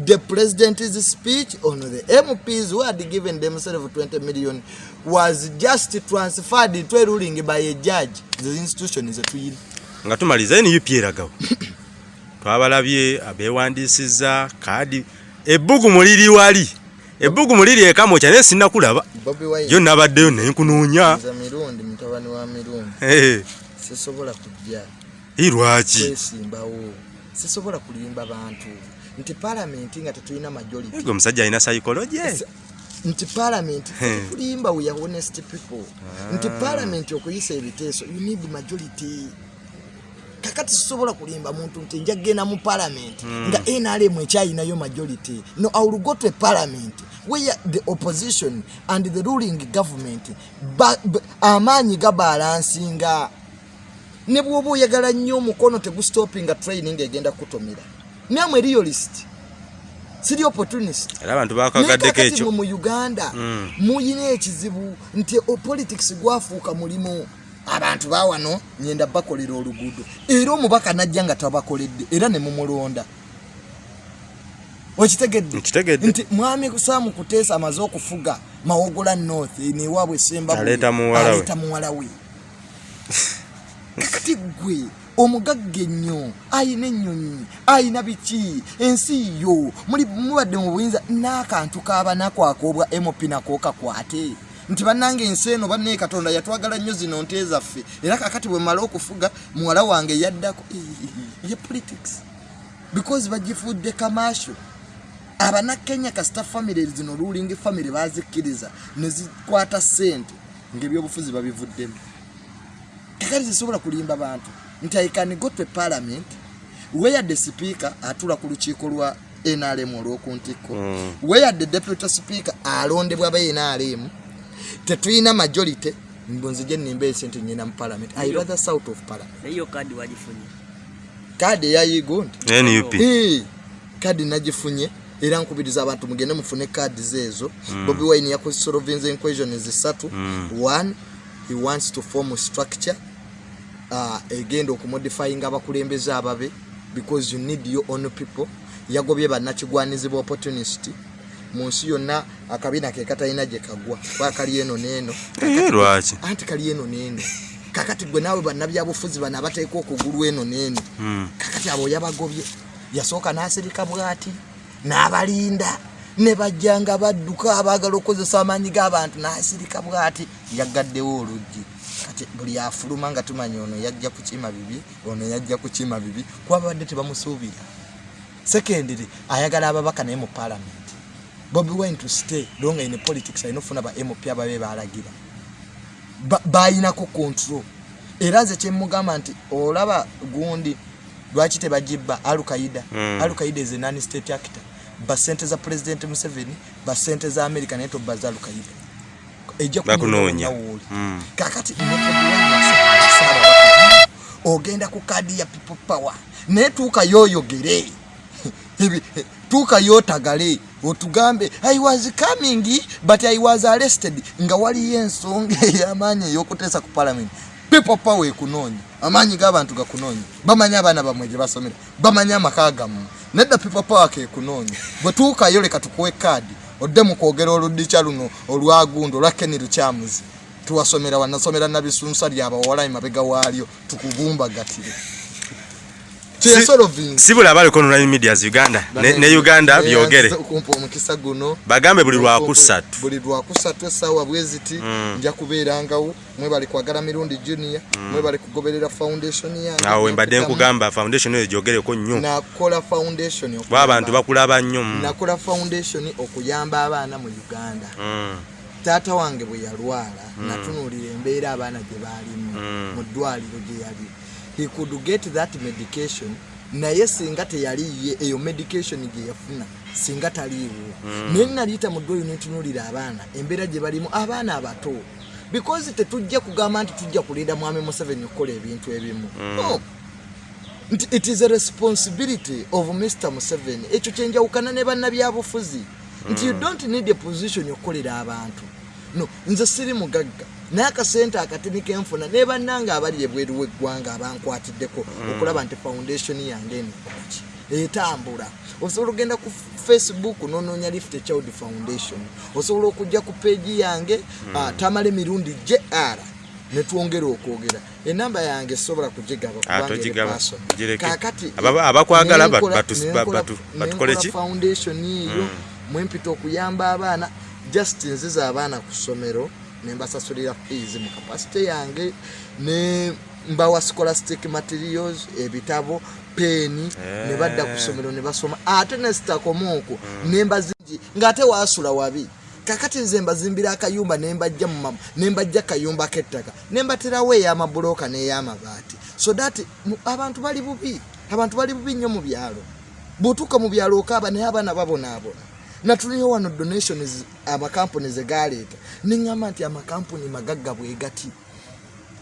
The president's speech on the mps who had given themselves 20 million was just transferred to a ruling by a judge. The institution zetuyina nga tumaliza nup eragawo. Twabalabye abeewandisiza kaadi. Ebbugumu liri wali. Ebbugumu liri ekamokya naye sinnakulaba. Bobi yo nabaddeyo naye nkunoonya. Nze mirundi mutabani wa mirundi sisobola kujja. Lwaki? Kwesimbawo. Sisobola kulimba bantu. Nti palamenti nga tetulina majority. Ego omusajja alina psychology? Nti palamenti Hmm. kulimba we are honest people. Nti palamenti okuyisa ebiteeso you need majority. Kakati sisobola kulimba muntu nti nja kgenda mu palamenti nga nrm ekyayinayo majority. No i will go to a parliament where the opposition and the ruling government amaanyi gabalansinga ne bwoba oyagala nnyo omukono tegustopinga training egenda kutomera. Namwe realist siri opportunist. Era abantu bakagaddeko ekyo. mu uganda Mm. muyina ekizibu nti politics gwafuuka mulimu. Abantu bawano nyenda bakolera oluguudo. Era omubaka najja nga tabakoledde era ne mumulonda okitegedde? Nti mwami saamu kuteesa amaze okufuga mawogola north newaabwe semba Aleeta muwala we. kakati gwe omugagga ennyo ayina ennyonyi ayina biki? Ensi yo mubadde mu buyinza n'akantu kabanaku akoobwa mp nako kakwate nti bannanga ensi eno bannaye katonda yatwagala nnyo zino nte zaffe. Era kakati bwe mala okufuga muwala wange yaddako ye politics. Because bagifudde kamasho abanakenya kasita famire zino ruling famire bazikkiriza ne zikwata ssente ngaebyobufuzi babivuddemu. Kakati zisobola kulimba bantu nti i can go to a parliament where the speaker atula ku lukiiko lwa nrm olw'okuntikko Mm. where the deputy speaker alondebwa ba nrm tetulina majority mbunzije nimba esente nyina mu parliament. I rather south of parliament. Kadi eyayigo nti? Kaadi nagifunye era nkubiriza abantu mugende mufune kaadi zeezo. Bobi wine yakusolovinza equation zisatu Mm. one he wants to form a structure uh, egenda okumodifyinga abakulembeze ababe because you need your own people. Yagobye bannakigwanizibwa opportunist. Mu nsi yonna akabina ke katalina gye kagwa. Kuba kali eno neeno lwaki? Anti kali eno neeno kakati gwe naawe bannabyabufuzi bano abateeka okugulu eno neeno Mm. kakati abo yabagobye yasooka n'asirika bwati n'abalinda ne bajja nga badduka abaagala okukozesa amaanyi g'abantu n'asirika bwati yaggaddewo oluggi. Kati buli afuluma nga tumanya ono yajja kukima bibi ono yajja kukima bibi kuba tebamusuubira. Secondary ayagala ababaka naye mu parliament. Bobi wine to stay longa in politics alina okufuna ba mp ababe balagira Ba- bayinako control. Era nze kyemugamba nti olaba gundi lwaki tebagibba alukaida Mm. alukaida is a non state actor basente za president museveni basente za america naye toba za alukaida ejja kunoonya. wooli. Mm. kakati nesaabawaka ogenda ku kadi ya people power. Naye tuuka yoyogere. Ebi- tuuka yotagale otugambe i was coming but i was arrested. Nga waliyo ensonga ey'amaanyi ey'okuteesa ku parliament. People power ekunoonya amaanyi g'abantu gakunoonya. Bamanyi abaana bamwe gye basomera. Bamanyi amaka gammwe. Nedda people power kekunoonya. Bwe tuukayo leka tukuwe kaadi odde mu kwogera oludikya luno olwagundi olwa keni lukyamuzi tuwasomera wanasomera nabisunsa lyabawala emabega waalyo. Tukubumbagatire sibula abaliko online medias uganda ne, uganda. Byogere. omukisa guno. Bagambe buli lwakusatu buli lwakusatu essaawa bweziti nja kubeerangawo. Mwebali kwagala mirundi junior mwebali kugoberera foundation yange awo embadde Nekuddamu. nkugamba foundation eyo gyogereko nnyo. Nakola foundation kuba abantu bakulaba nnyo mm. nakola foundation okuyamba abaana mu uganda. Mm. taata wange bwe yalwala natunuulira embeera abaana gye baalimu Mm. mu ddwaliro gye yali he could get that medication naye singa teyaliye eyo medication gye yafuna singa taliiwo. Naye naliyita mu ddwaliro netunuulira abaana embeera gye balimu abaana abato. Because tetujja kugamba nti tujja kulinda mwami museveni okukola ebintu ebimu. No. Nti it is a responsibility of mr museveni. Ekyo kyenjawukana ne bannabyabufuzi. Nti you don't need a position okukolera abantu. No nze siri mugagga naye akasente akatini kenfuna ne bannanga abali ebweru w'eggwanga abankwatiddeko okulaba nti foundation yange enekolaki etambula. Osobola okugenda ku facebook nonoonya lift child foundation. Osobola okujja ku peegi yange ah, tamala emirundi jr netwongera okwogera. Enamba yange sobola kugigaba kubanga eri togigaba, personal. gireke. kakati Aba- abakwagala nenkola- batu- batu- nenkola- batu- batukole nenkola ki? foundation eyo mwempita okuyamba abaana just nziza abaana ku ssomero nembasasulira fees mu kapasite yange ne mbawa scholastic materials ebitabo peeni ne badda ku ssomero ne basoma. Ate nesitakomaoko nembazingi ngaate waasula wabi. Kakati nze mbazimbira akayumba nembajja mumama nembajja kayumba k'ettaka nembaterawo ey'amabulooka n'ey'amabaati. So that mu- abantu bali bubi abantu bali bubi nnyo mu byalo. Bw'otuuka mu byalo okaaba naye abaana babonaabona natuliyo wano donations amakampuni ze galeeta neŋŋamba nti amakampuni magagga bwe gati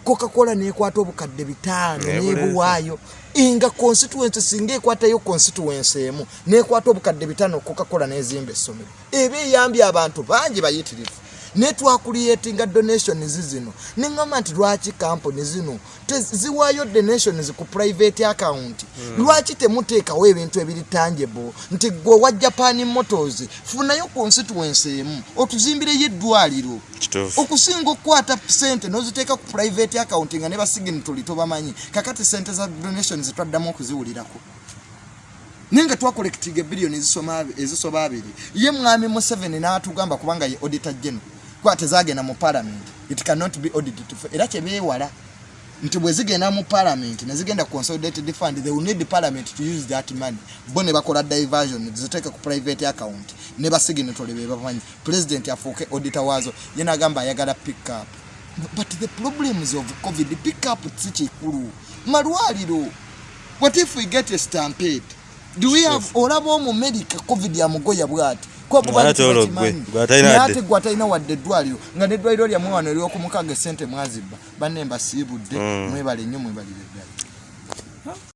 coca-cola nekwata obukadde bitaano nebuwaayo nga constituency singa ekwatayo constituency emu nekwata obukadde bitaano coca-cola nezimba essomero. Eba eyambye abantu bangi bayitirivu netwakuliyetinga donations zino. Neŋŋamba nti lwaki kampuni zino? Ziwaayo donations ku private account. Lwaki temuteekawo ebintu ebiri tangible? Nti gwe wa japan motors funayo constituency emu otuzimbireyo eddwaliro. Okusinga okukwata sente noziteeka ku private account nga ne basigini tuli tobamanyi kakati sente za donations twaddamu okuziwulirako. Naye nga twakolektinga ebiliyoni ezisoba abiri. Ye mwami museveni n'atugamba kubanga ye auditor general kuba tezagenda mu parliament. It cannot be audited. Era kyebeewala nti bwe zigenda mu parliament nezigenda ku consolidated fund they will need parliament to use that money. Bo ne bakola diversion ziteeke ku private account. Ne basiginitole be bamanyi. President afuuke auditor waazo. Ye nagamba ayagala pick up. But the problems of covid pick up si kikulu. Malwaliro what if we get a stampede? Do we have olaba omumerica covid amugoya bwati Ate gwe, atalina wadde. eddwaliro nga neddwaliro lyammwe wano eryokumukaga esente mwazibba banne mbasiibudde Mm. mwebale nnyo mwebalire ddala